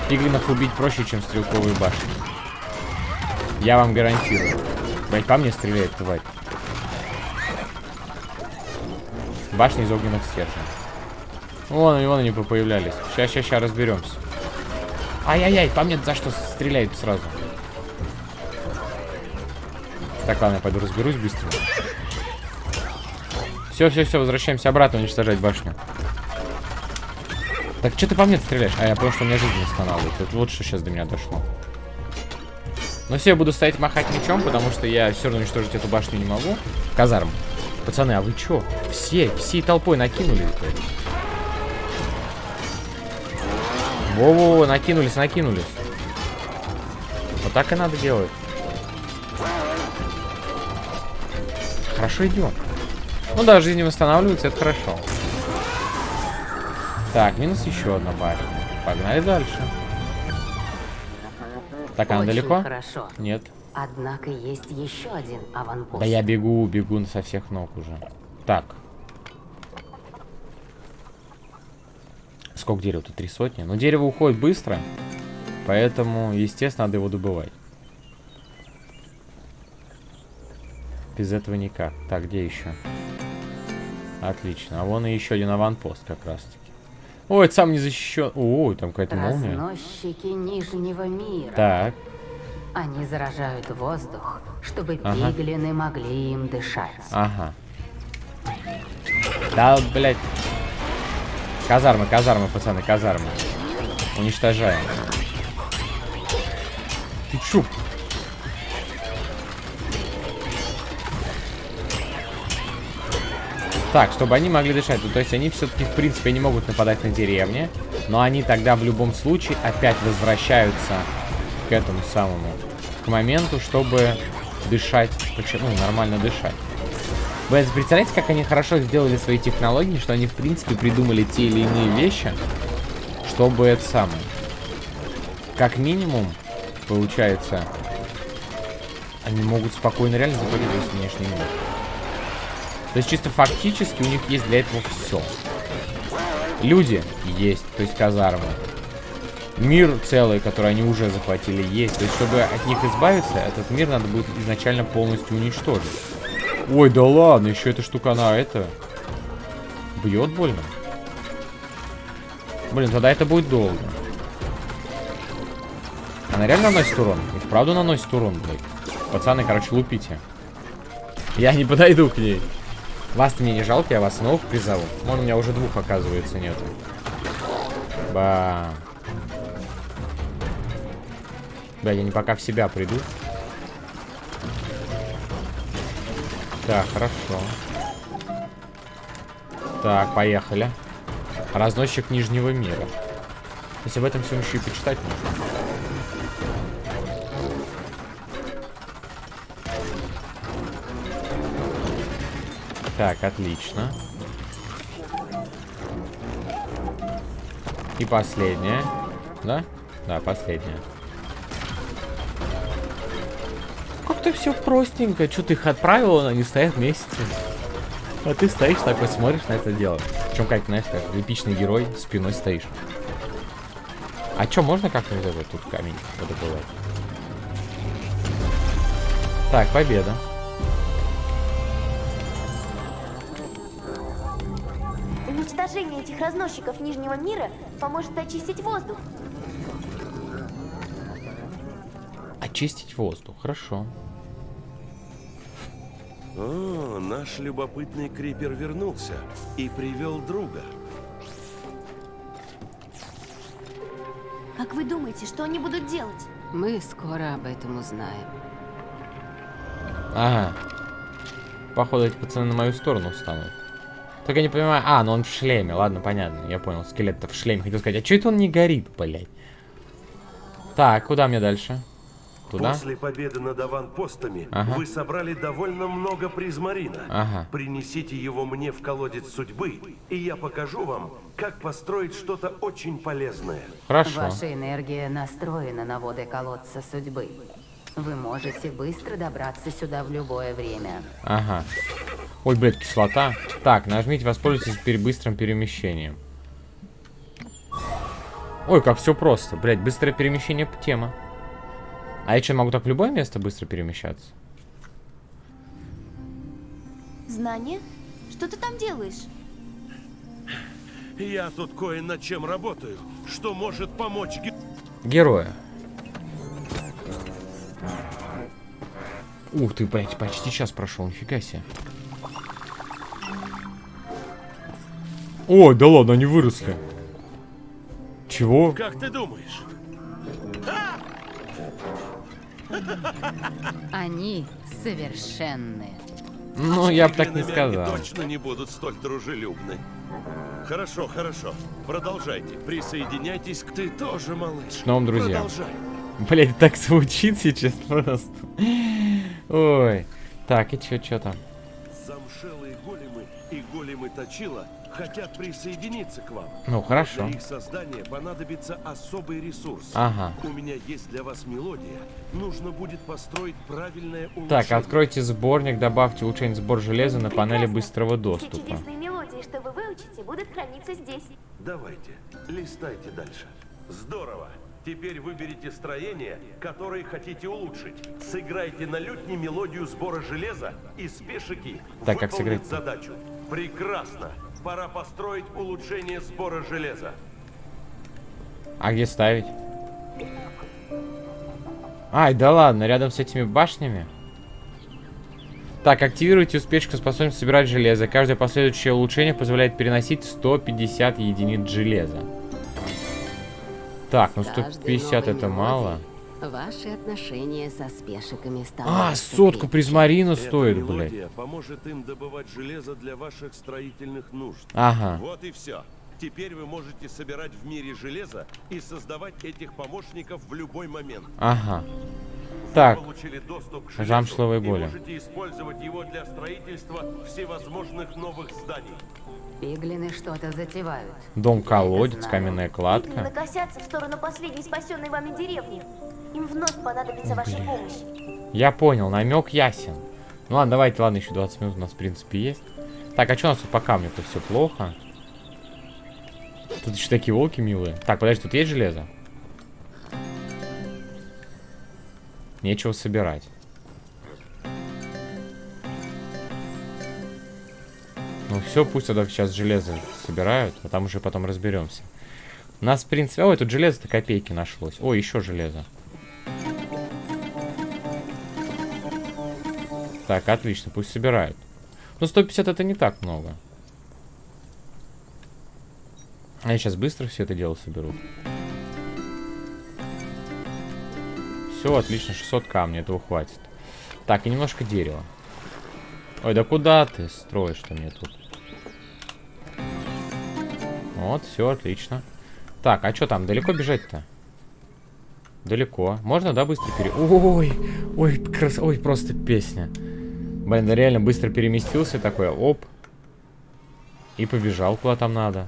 Пиглинов убить проще, чем стрелковые башни. Я вам гарантирую. Блять, по мне стреляет, тварь. Башни из огненных стержней. Вон они, вон они появлялись. Сейчас, сейчас, сейчас разберемся. Ай-яй-яй, по мне за что стреляет сразу. Так, ладно, я пойду разберусь быстро. Все, все, все, возвращаемся обратно уничтожать башню. Так, что ты по мне стреляешь? А, я понял, что у меня жизнь восстанавливается. Это вот что сейчас до меня дошло. Ну все, я буду стоять махать мечом, потому что я все равно уничтожить эту башню не могу. Казарм. Пацаны, а вы чё? Все, всей толпой накинулись, блядь. Во-во, накинулись, накинулись. Вот так и надо делать. Хорошо идем. Ну да, жизнь восстанавливается, это хорошо. Так, минус еще одна башня. Погнали дальше. Так, она Очень далеко? хорошо. Нет. Однако есть еще один аванпост. Да я бегу, бегу со всех ног уже. Так. Сколько дерева тут? Три сотни? Но дерево уходит быстро. Поэтому, естественно, надо его добывать. Без этого никак. Так, где еще? Отлично. А вон и еще один аванпост как раз таки. Ой, это сам не защищен. Ой, там какая-то молния. Разносчики Нижнего мира. Так. Они заражают воздух, чтобы Ага. пиглины могли им дышать. Ага. Да, блядь. Казармы, казармы, пацаны, казармы. Уничтожаем. Ты чё? Так, чтобы они могли дышать. Ну, то есть они все-таки, в принципе, не могут нападать на деревни. Но они тогда в любом случае опять возвращаются к этому самому. К моменту, чтобы дышать. Почему? Ну, нормально дышать. Вы представляете, как они хорошо сделали свои технологии, что они, в принципе, придумали те или иные вещи, чтобы это самое. Как минимум, получается, они могут спокойно реально заходить в внешний мир. То есть чисто фактически у них есть для этого все. Люди есть, то есть казармы. Мир целый, который они уже захватили, есть. То есть, чтобы от них избавиться, этот мир надо будет изначально полностью уничтожить. Ой, да ладно, еще эта штука, она это... Бьет больно? Блин, тогда это будет долго. Она реально наносит урон? И вправду наносит урон, блядь. Пацаны, короче, лупите. Я не подойду к ней. Вас-то мне не жалко, я вас новых призову. Вон, у меня уже двух, оказывается, нету. Ба. Да, я не пока в себя приду. Так, хорошо. Так, поехали. Разносчик Нижнего мира. Если об этом всем еще и почитать можно. Так, отлично. И последняя. Да? Да, последняя. Как-то все простенько. Что ты их отправила, они стоят вместе. А ты стоишь такой, смотришь на это дело. Причем, как, знаешь, как эпичный герой, спиной стоишь. А что, можно как-нибудь этот тут камень подобывать? Так, победа. Уничтожение этих разносчиков Нижнего мира поможет очистить воздух. Очистить воздух, хорошо. О, наш любопытный крипер вернулся и привел друга. Как вы думаете, что они будут делать? Мы скоро об этом узнаем. Ага. Походу, эти пацаны на мою сторону встанут. Только я не понимаю... А, ну он в шлеме. Ладно, понятно. Я понял. Скелет-то в шлеме. Хотел сказать, а что это он не горит, блядь? Так, куда мне дальше? Туда? После победы над аванпостами Ага. вы собрали довольно много призмарина. Ага. Принесите его мне в колодец судьбы, и я покажу вам, как построить что-то очень полезное. Хорошо. Ваша энергия настроена на воды колодца судьбы. Вы можете быстро добраться сюда в любое время. Ага. Ой, блядь, кислота. Так, нажмите, воспользуйтесь пере- быстрым перемещением. Ой, как все просто. Блядь, быстрое перемещение — тема. А я что, могу так в любое место быстро перемещаться? Знание? Что ты там делаешь? Я тут кое над чем работаю, что может помочь ге- Героя. Ух ты, блядь, почти час прошел, нифига себе. Ой, да ладно, они выросли. Чего? Как ты думаешь? Они совершенные. Ну, я бы так не они сказал. точно не будут столь дружелюбны. Хорошо, хорошо. Продолжайте. Присоединяйтесь к ты тоже, малыш. С новым друзьям. Продолжай. Блять, так звучит сейчас просто. Ой. Так, и чё, чё там? Замшелые големы и големы точила хотят присоединиться к вам. Ну, хорошо. Для их создания понадобится особый ресурс. Ага. У меня есть для вас мелодия. Нужно будет построить правильное улучшение. Так, откройте сборник, добавьте улучшение сбор железа на панели Прекрасно. быстрого Все доступа. чудесные мелодии, что вы выучите, будут храниться здесь. Давайте, листайте дальше. Здорово. Теперь выберите строение, которое хотите улучшить. Сыграйте на лютне мелодию сбора железа, и спешики Так, как сыграть-то? задачу. Прекрасно. Пора построить улучшение сбора железа. А где ставить? Ай, да ладно, рядом с этими башнями. Так, активируйте успешку способность собирать железо. Каждое последующее улучшение позволяет переносить 150 единиц железа. Так, ну С каждой 150 новой это мало. Ваши отношения со спешиками А, сотку призмарина стоит, блядь. поможет им добывать железо для ваших строительных нужд. Ага. Вот и все. Теперь вы можете собирать в мире железо и создавать этих помощников в любой момент. Ага. Так, к и боли. можете использовать его для строительства всевозможных новых зданий. Пиглины что-то затевают. дом-колодец, каменная Пиглины кладка. накосятся в сторону последней спасенной вами деревни. Им вновь понадобится ваша Блин. помощь. Я понял, намек ясен. Ну ладно, давайте, ладно, еще 20 минут у нас, в принципе, есть. Так, а что у нас тут по камню-то все плохо? Тут еще такие волки милые. Так, подожди, тут есть железо? Нечего собирать. Ну все, пусть тогда сейчас железо собирают, а там уже потом разберемся. У нас, в принципе... Ой, тут железо-то копейки нашлось. Ой, еще железо. Так, отлично, пусть собирают. Ну, 150 это не так много. Они сейчас быстро все это дело соберут. Все, отлично, 600 камней, этого хватит. Так, и немножко дерева. Ой, да куда ты строишь-то мне тут? Вот, все, отлично. Так, а что там, далеко бежать-то? Далеко. Можно, да, быстро пере... Ой, ой, крас... ой, просто песня. Блин, да реально быстро переместился такой, оп. И побежал куда там надо.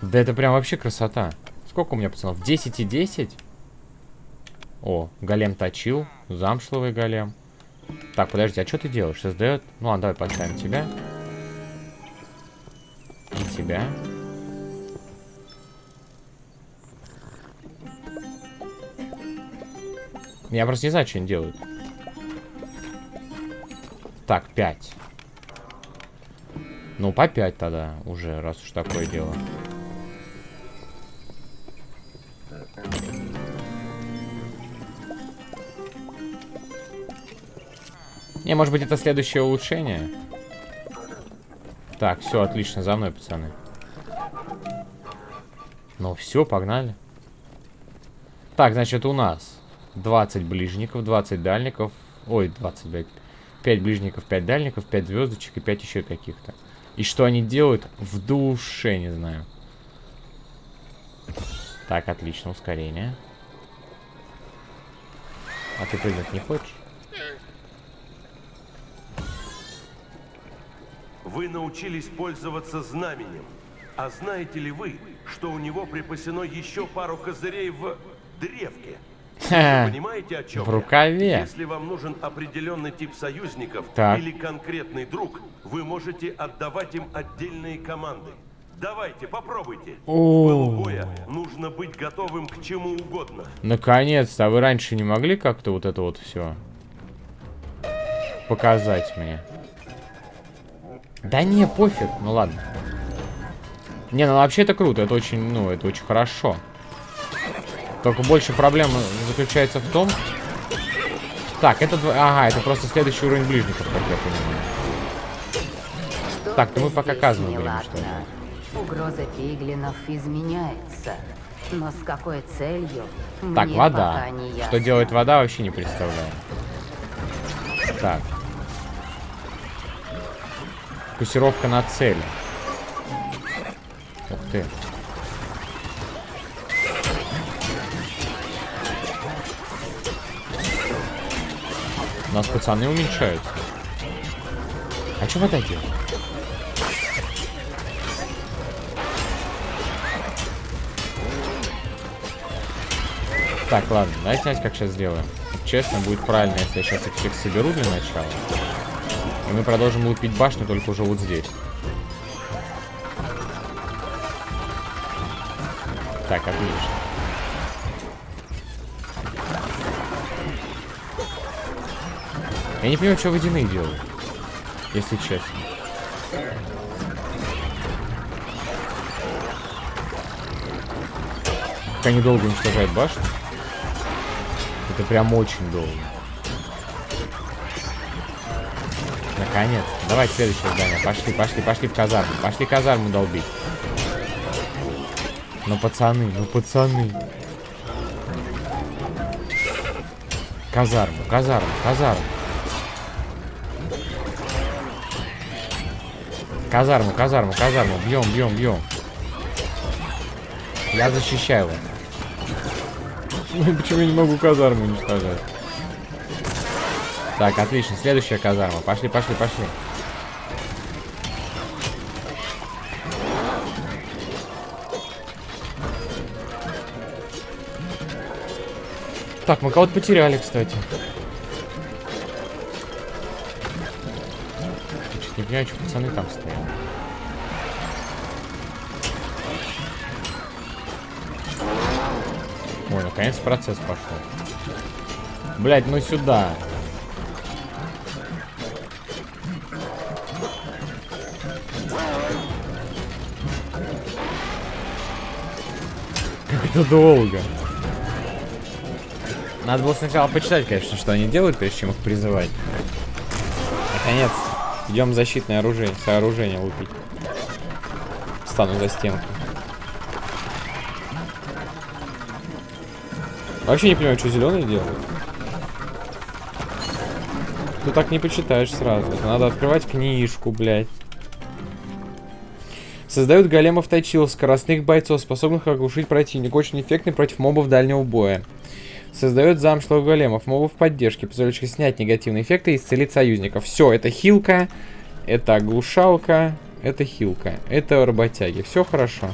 Да это прям вообще красота. Сколько у меня пацанов? 10 и 10? О, голем точил. Замшловый голем. Так, подожди, а что ты делаешь? Создает... Ну ладно, давай поставим тебя. И тебя. Я просто не знаю, что они делают. Так, 5. Ну, по 5 тогда уже, раз уж такое дело. Не, может быть, это следующее улучшение? Так, все, отлично, за мной, пацаны. Ну, все, погнали. Так, значит, у нас 20 ближников, 20 дальников. Ой, 20, блядь. 5 ближников, 5 дальников, 5 звездочек и 5 еще каких-то. И что они делают? В душе не знаю. Так, отлично, ускорение. А ты прыгнуть не хочешь? Вы научились пользоваться знаменем. А знаете ли вы, что у него припасено еще пару козырей в древке? Вы понимаете, о чем в я? рукаве. Если вам нужен определенный тип союзников Так. или конкретный друг, вы можете отдавать им отдельные команды. Давайте, попробуйте. О. пылу боя нужно быть готовым к чему угодно. Наконец-то, а вы раньше не могли как-то вот это вот все показать мне? Да не, пофиг, ну ладно. Не, ну вообще это круто, это очень, ну, это очень хорошо. Только больше проблема заключается в том... Так, это... Ага, это просто следующий уровень ближников, как я понимаю. Так, ну мы пока казну будем, что ли. Угроза пиглинов изменяется. Но с какой целью? Так, вода. Что делает вода, вообще не представляю. Так. Фокусировка на цели. Ух ты. У нас пацаны уменьшаются. А что вода делает? Так, ладно, давайте, знаете, как сейчас сделаем? Честно, будет правильно, если я сейчас их всех соберу для начала. И мы продолжим лупить башню только уже вот здесь. Так, отлично. Я не понимаю, что водяные делают, если честно. Как они долго уничтожают башню. Это прям очень долго. Наконец. Давайте следующее здание. Пошли, пошли, пошли в казарму. Пошли казарму долбить. Ну, пацаны, ну, пацаны. Казарму, казарму, казарму. Казарму, казарму, казарму. Бьем, бьем, бьем. Я защищаю его. Почему я не могу казарму уничтожать? Так, отлично. Следующая казарма. Пошли, пошли, пошли. Так, мы кого-то потеряли, кстати. Я чуть не понимаю, что пацаны там стоят. Ой, наконец процесс пошел. Блять, ну сюда. Это долго. Надо было сначала почитать, конечно, что они делают, прежде чем их призывать. Наконец, идем защитное оружие, сооружение лупить. Стану за стенку. Вообще не понимаю, что зеленые делают. Ты так не почитаешь сразу. Это надо открывать книжку, блядь. Создают големов тайчил, скоростных бойцов, способных оглушить противника. Очень эффектный против мобов дальнего боя. Создает замшлых големов, мобов поддержки, позволяющих снять негативные эффекты и исцелить союзников. Все, это хилка, это оглушалка, это хилка, это работяги. Все хорошо.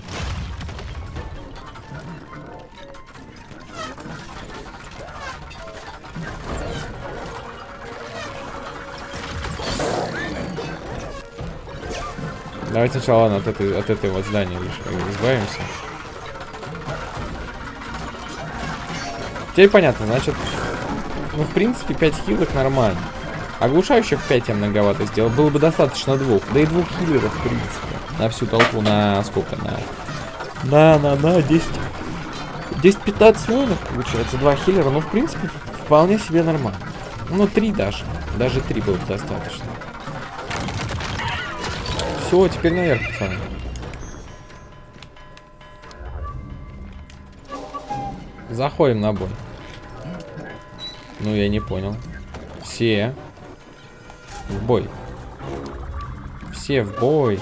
Давайте сначала ладно, от этой, от этой вот здания лишь избавимся. Теперь понятно, значит, ну, в принципе, 5 хилок нормально. Оглушающих 5 я многовато сделал. Было бы достаточно двух. Да и двух хиллеров, в принципе. На всю толпу, на сколько? На... На, на, на, 10. 10-15 воинов, получается. Два хиллера. Ну, в принципе, вполне себе нормально. Ну, три даже. Даже три было бы достаточно. Все, теперь наверх, пацаны. Заходим на бой. Ну, я не понял. Все. В бой. Все в бой.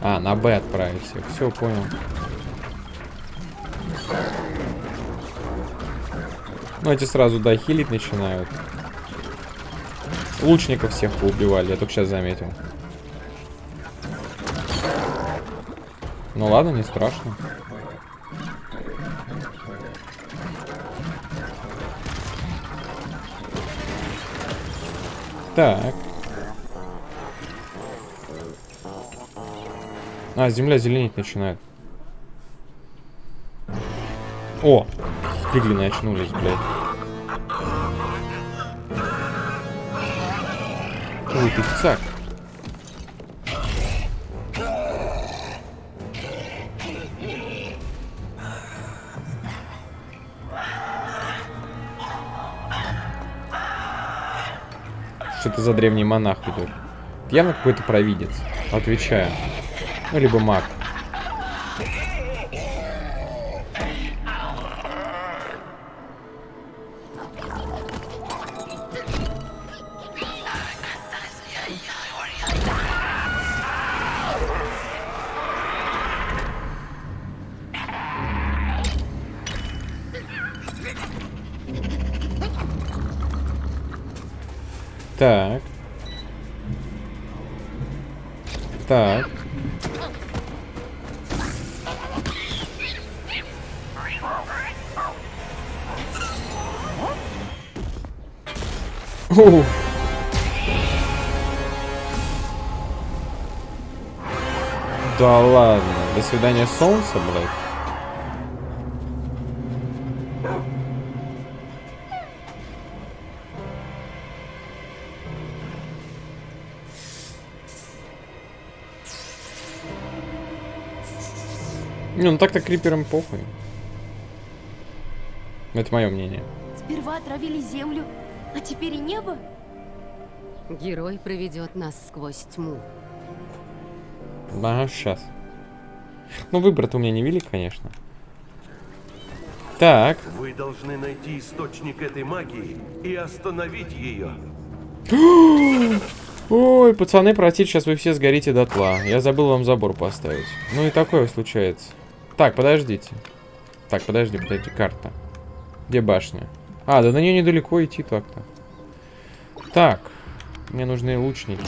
А, на Б отправить всех. Все, понял. Ну, эти сразу, да, хилить начинают. Лучников всех поубивали, я только сейчас заметил. Ну ладно, не страшно. Так. А, земля зеленеть начинает. О! Пиглины очнулись, блядь. Ой, ты цак. Что это за древний монах идет? Явно какой-то провидец. Отвечаю. Ну, либо маг. Свидания, солнце, блядь. Не, ну так-то криперам похуй. Это мое мнение. Сперва отравили землю, а теперь и небо? Герой проведет нас сквозь тьму. Ага, сейчас. Ну, выбор-то у меня не велик, конечно. Так. Вы должны найти источник этой магии и остановить ее. Ой, пацаны, простите, сейчас вы все сгорите дотла. Я забыл вам забор поставить. Ну и такое случается. Так, подождите. Так, подожди, подожди, карта. Где башня? А, да на нее недалеко идти так-то. Так, мне нужны лучники.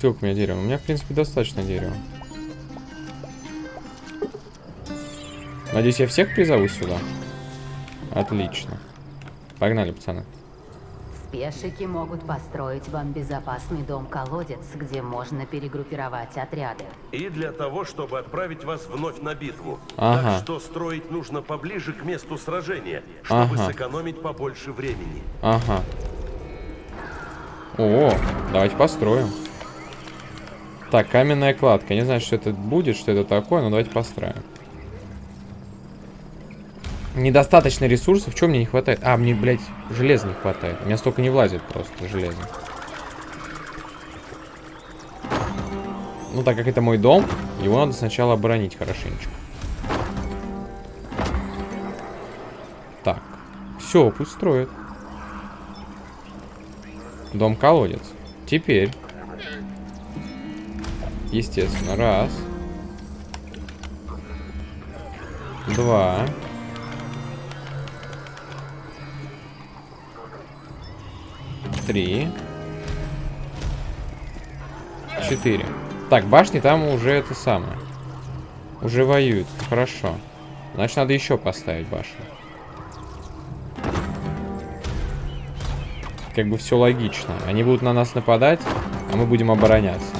Сколько у меня дерева? У меня, в принципе, достаточно дерева. Надеюсь, я всех призову сюда. Отлично. Погнали, пацаны. Спешики могут построить вам безопасный дом-колодец, где можно перегруппировать отряды. И для того, чтобы отправить вас вновь на битву. Ага. Так что строить нужно поближе к месту сражения, чтобы Ага. сэкономить побольше времени. Ага. О, давайте построим. Так, каменная кладка. Не знаю, что это будет, что это такое, но давайте построим. Недостаточно ресурсов. Чего мне не хватает? А, мне, блядь, железа не хватает. У меня столько не влазит просто железа. Ну, так как это мой дом, его надо сначала оборонить хорошенечко. Так. Все, пусть строит. Дом-колодец. Теперь. Естественно, раз. Два. Три. Четыре. Так, башни там уже это самое. Уже воюют. Хорошо. Значит, надо еще поставить башню. Как бы все логично. Они будут на нас нападать, а мы будем обороняться.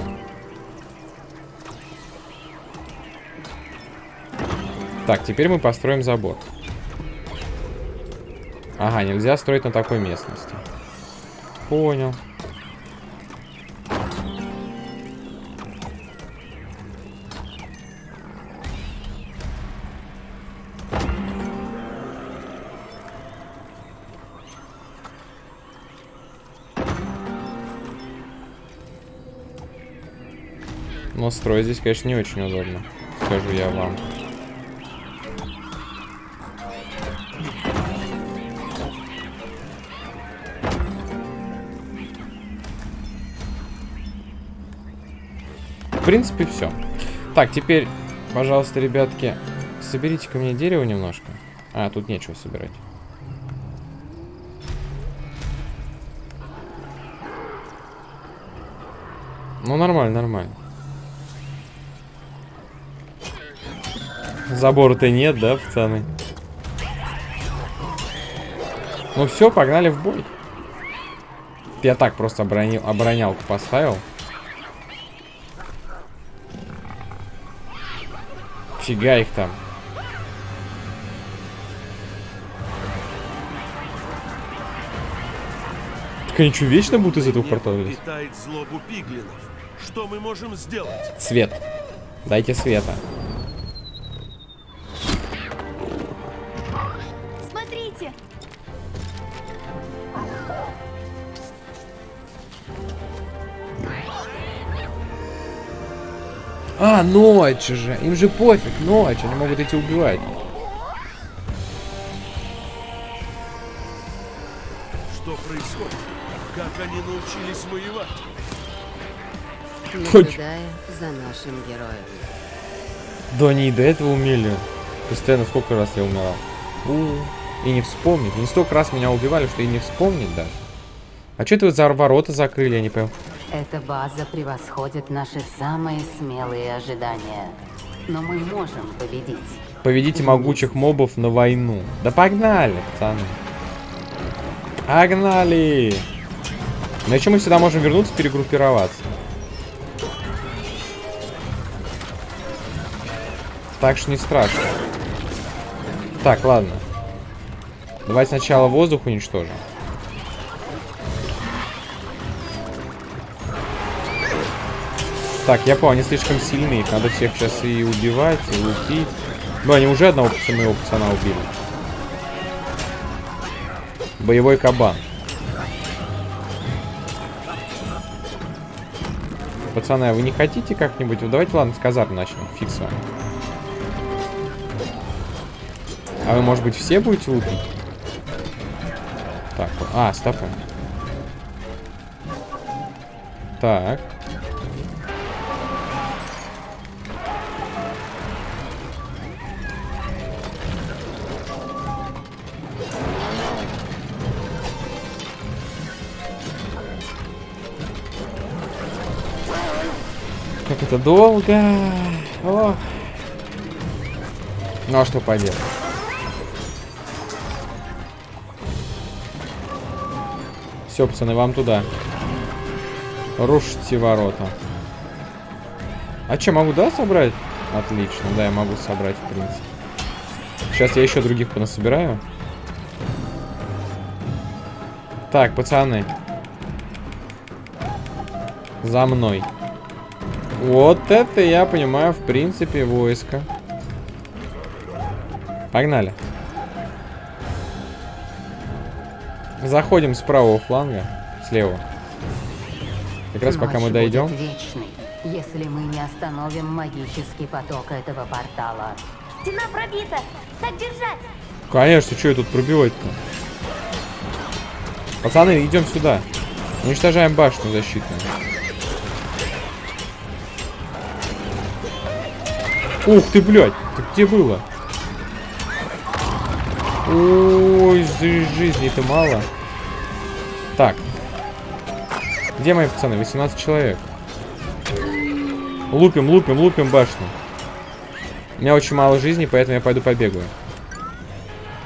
Так, теперь мы построим забор. Ага, нельзя строить на такой местности. Понял. Но строить здесь, конечно, не очень удобно. Скажу я вам. В принципе, все. Так, теперь, пожалуйста, ребятки, соберите ко мне дерево немножко. А, тут нечего собирать. Ну, нормально, нормально. Забора-то нет, да, пацаны? Ну все, погнали в бой. Я так просто оборонил, оборонялку поставил. Фига их там. Так они что, вечно будут из этого портала. Что мы можем сделать? Свет. Дайте света. А, ночь же. Им же пофиг, ночь. Они могут идти убивать. Что происходит? Как они научились воевать? Наблюдая за нашим героем. Да они и до этого умели. Постоянно сколько раз я умирал. У, и не вспомнить. Не столько раз меня убивали, что и не вспомнить даже. А что это вы за ворота закрыли, я не понял. Эта база превосходит наши самые смелые ожидания. Но мы можем победить. Поведите могучих мобов на войну. Да погнали, пацаны. Погнали! Но еще мы сюда можем вернуться, перегруппироваться. Так что не страшно. Так, ладно. Давайте сначала воздух уничтожим. Так, я понял, они слишком сильные. Надо всех сейчас и убивать, и лупить. Ну, они уже одного пацана, пацана убили. Боевой кабан. Пацаны, а вы не хотите как-нибудь? Давайте, ладно, с казарм начнем. Фиг с вами. А вы, может быть, все будете лупить? Так, а, стопы. Так. Это долго. Ох. Ну а что поделать? Все, пацаны, вам туда. Рушите ворота. А что, могу, да, собрать? Отлично, да, я могу собрать, в принципе. Сейчас я еще других понасобираю. Так, пацаны. За мной. Вот это я понимаю, в принципе, войско. Погнали. Заходим с правого фланга. Слева. Как раз пока мы дойдем. вечной, если мы не остановим магический поток этого портала. Стена пробита! Так держать! Конечно, что я тут пробивать-то? Пацаны, идем сюда. Уничтожаем башню защитную. Ух ты, блядь! Ты где было? Ой, жи- жизни-то мало. Так. Где мои пацаны? 18 человек. Лупим, лупим, лупим башню. У меня очень мало жизни, поэтому я пойду побегаю.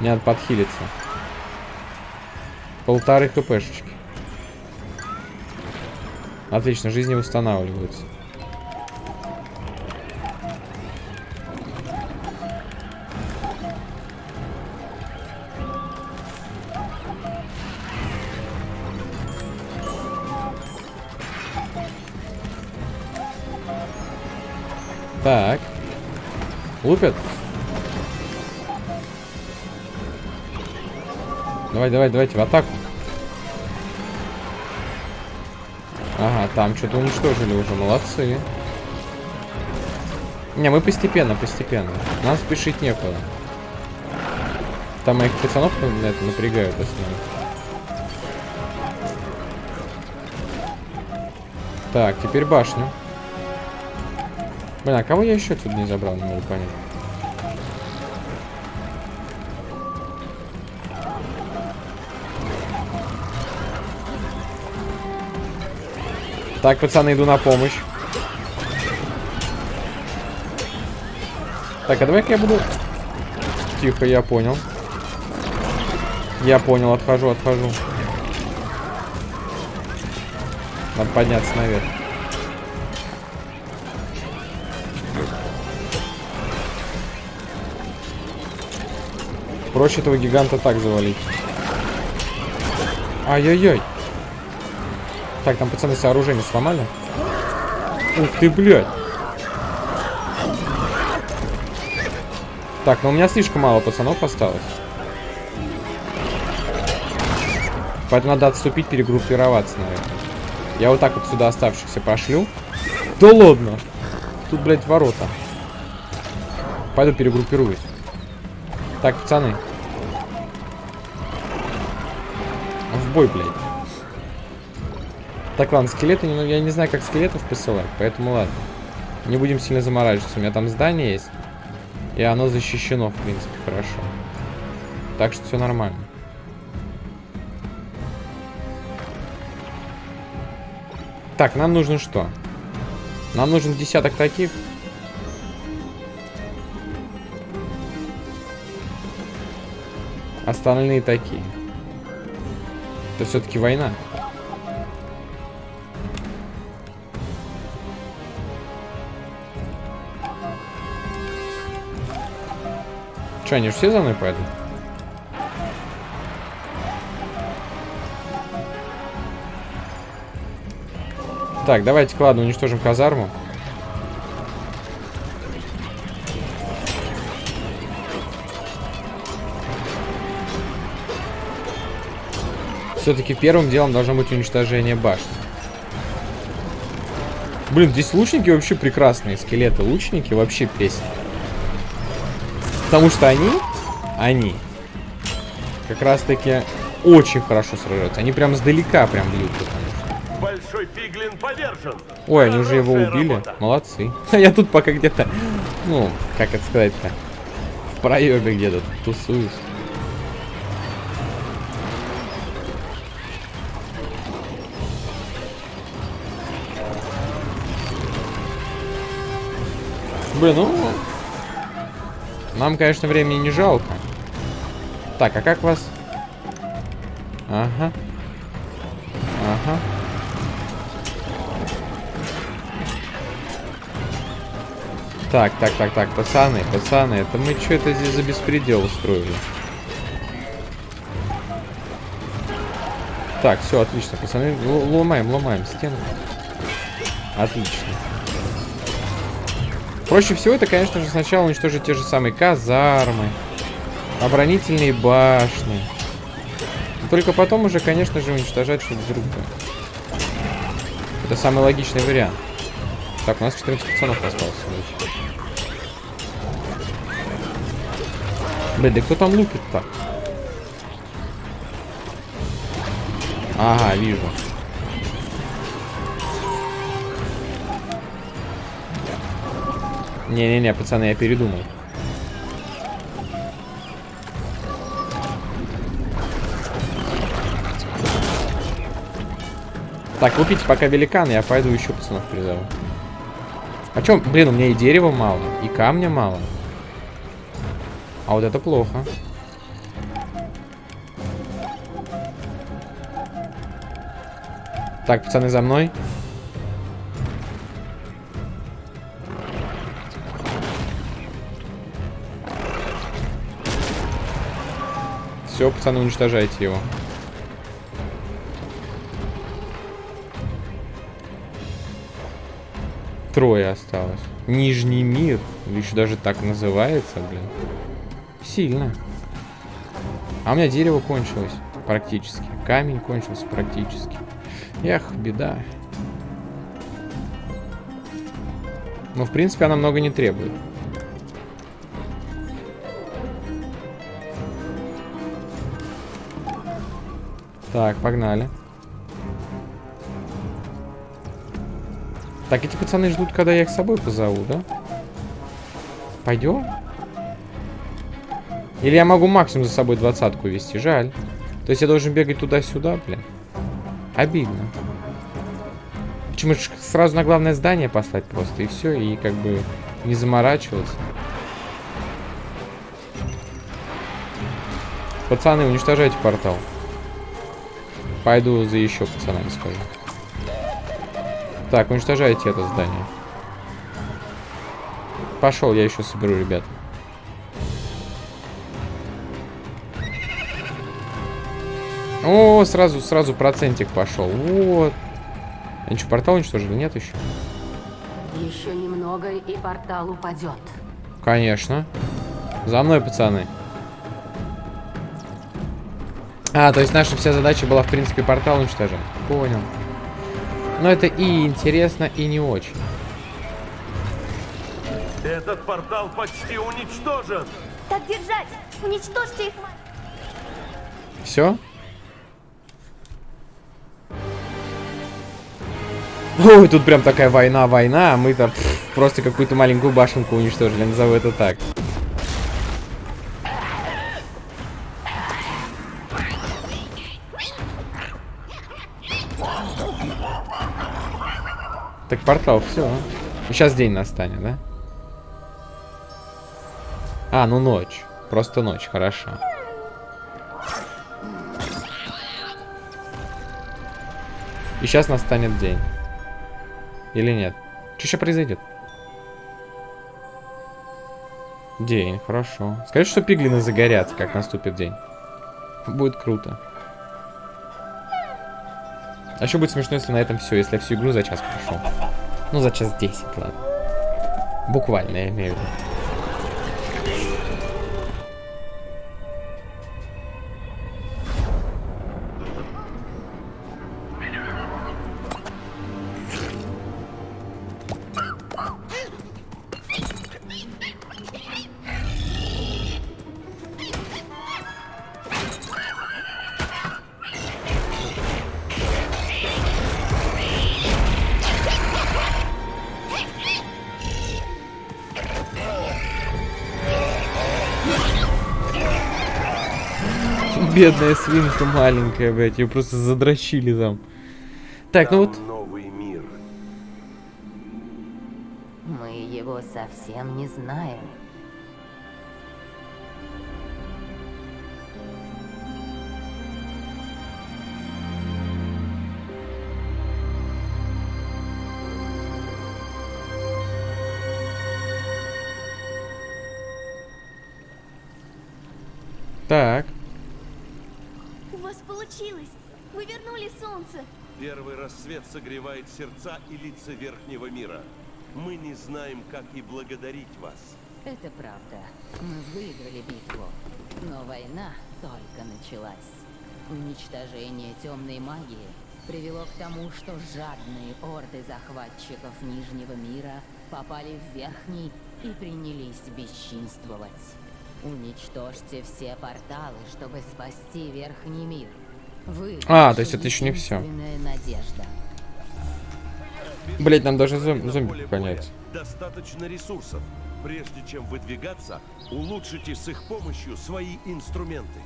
Мне надо подхилиться. Полторы хпшечки. Отлично, жизни восстанавливаются. Так. Лупят? Давай, давай, давайте в атаку. Ага, там что-то уничтожили уже, молодцы. Не, мы постепенно, постепенно. Нам спешить некуда. Там моих пацанов на это напрягают основном. Так, теперь башню. Блин, а кого я еще отсюда не забрал, не могу понять. Так, пацаны, иду на помощь. Так, а давай-ка я буду... Тихо, я понял. Я понял, отхожу, отхожу. Надо подняться наверх. Проще этого гиганта так завалить. Ай-яй-яй. Так, там пацаны сооружение сломали. Ух ты, блядь. Так, но у меня слишком мало пацанов осталось. Поэтому надо отступить, перегруппироваться, наверное. Я вот так вот сюда оставшихся пошлю. Да ладно. Тут, блядь, ворота. Пойду перегруппируюсь. Так, пацаны. Бой, блядь. Так, ладно, скелеты, ну, я не знаю, как скелетов посылать, поэтому ладно. Не будем сильно заморачиваться. У меня там здание есть. И оно защищено, в принципе, хорошо. Так что все нормально. Так, нам нужно что? Нам нужен десяток таких. Остальные такие. Это все-таки война. Че, они же все за мной пойдут? Так, давайте, ладно, уничтожим казарму. Все-таки первым делом должно быть уничтожение башни. Блин, здесь лучники вообще прекрасные. Скелеты лучники вообще песня. Потому что они, они как раз таки очень хорошо сражаются. Они прям сдалека прям бьют. Большой пиглин повержен. Ой, они уже его убили. работа. Молодцы. А я тут пока где-то, ну, как это сказать-то, в проеме где-то тусуюсь. Блин, ну... Нам, конечно, времени не жалко. Так, а как вас... Ага. Ага. Так, так, так, так, пацаны, пацаны, это мы что это здесь за беспредел устроили? Так, все, отлично, пацаны, ломаем, ломаем стену. Отлично. Проще всего это, конечно же, сначала уничтожить те же самые казармы, оборонительные башни. Только потом уже, конечно же, уничтожать что-то другое. Это самый логичный вариант. Так, у нас 14 пацанов осталось. Блин, да кто там лупит так? Ага, вижу. Не-не-не, пацаны, я передумал. Так, купите пока великан, я пойду еще пацанов призову. А чем? Блин, у меня и дерева мало, и камня мало. А вот это плохо. Так, пацаны, за мной. Все, пацаны, уничтожайте его. Трое осталось. Нижний мир. Еще даже так называется, блин. Сильно. А у меня дерево кончилось практически. Камень кончился практически. Эх, беда. Но, в принципе, она много не требует. Так, погнали. Так, эти пацаны ждут, когда я их с собой позову, да? Пойдем? Или я могу максимум за собой двадцатку вести? Жаль. То есть я должен бегать туда-сюда, блин. Обидно. Почему сразу на главное здание послать просто, и все, и как бы не заморачиваться. Пацаны, уничтожайте портал. Пойду за еще пацанами скажу. Так, уничтожайте это здание. Пошел, я еще соберу, ребят. О, сразу, сразу процентик пошел. Вот. Они что, портал уничтожили? Нет еще? Еще немного, и портал упадет. Конечно. За мной, пацаны. А, то есть наша вся задача была, в принципе, портал уничтожать. Понял. Но это и интересно, и не очень. Этот портал почти уничтожен. Так держать! Уничтожьте их! Все? Ой, тут прям такая война-война, а мы-то пф, просто какую-то маленькую башенку уничтожили, назову это так. портал, все. А. Сейчас день настанет, да? А, ну ночь. Просто ночь, хорошо. И сейчас настанет день. Или нет? Что еще произойдет? День, хорошо. Скажи, что пиглины загорятся, как наступит день. Будет круто. А еще будет смешно, если на этом все, если я всю игру за час прошел. Ну, за час 10, ладно. Буквально, я имею в виду. Бедная свинка маленькая, блядь, ее просто задрочили там. Так, ну Там вот, новый мир. Мы его совсем не знаем. так. У вас получилось! Вы вернули солнце! Первый рассвет согревает сердца и лица Верхнего мира. Мы не знаем, как и благодарить вас. Это правда. Мы выиграли битву. Но война только началась. Уничтожение темной магии привело к тому, что жадные орды захватчиков Нижнего мира попали в Верхний и принялись бесчинствовать. Уничтожьте все порталы, чтобы спасти Верхний мир. Вы А, то есть это еще не единственная надежда. Блять, нам даже зом- зомби понять. Достаточно ресурсов. Прежде чем выдвигаться, улучшите с их помощью свои инструменты.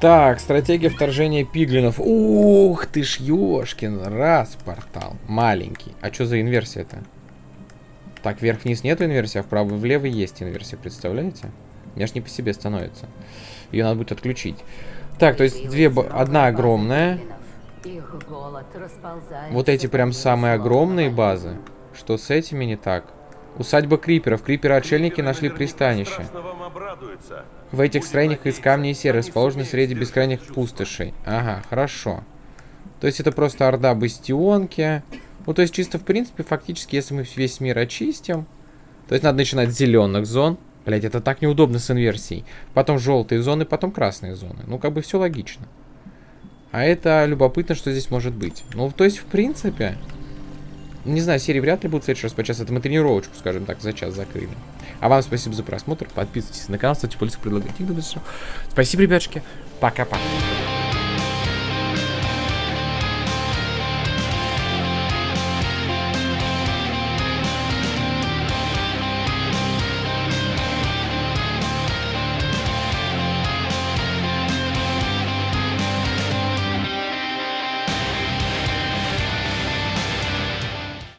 Так, стратегия вторжения пиглинов. Ух ты ж, ёшкин, раз портал. Маленький. А что за инверсия-то? Так, вверх-вниз нет инверсии, а вправо-влево есть инверсия, представляете? Мне ж не по себе становится. Ее надо будет отключить. Так, то есть две, одна огромная. Вот эти прям самые огромные базы. Что с этими не так? Усадьба Криперов. Криперы-отшельники Криперы нашли пристанище. В этих строениях из камня и серы, расположены среди бескрайних пустошей. Ага, хорошо. То есть это просто орда бастионки. Ну, то есть чисто, в принципе, фактически, если мы весь мир очистим, то есть надо начинать с зеленых зон. Блять, это так неудобно с инверсией. Потом желтые зоны, потом красные зоны. Ну, как бы все логично. А это любопытно, что здесь может быть. Ну, то есть, в принципе... Не знаю, серии вряд ли будут в следующий раз по часу. Это мы тренировочку, скажем так, за час закрыли. А вам спасибо за просмотр. Подписывайтесь на канал, ставьте пальцы, предлагайте. Спасибо, ребятушки. Пока-пока.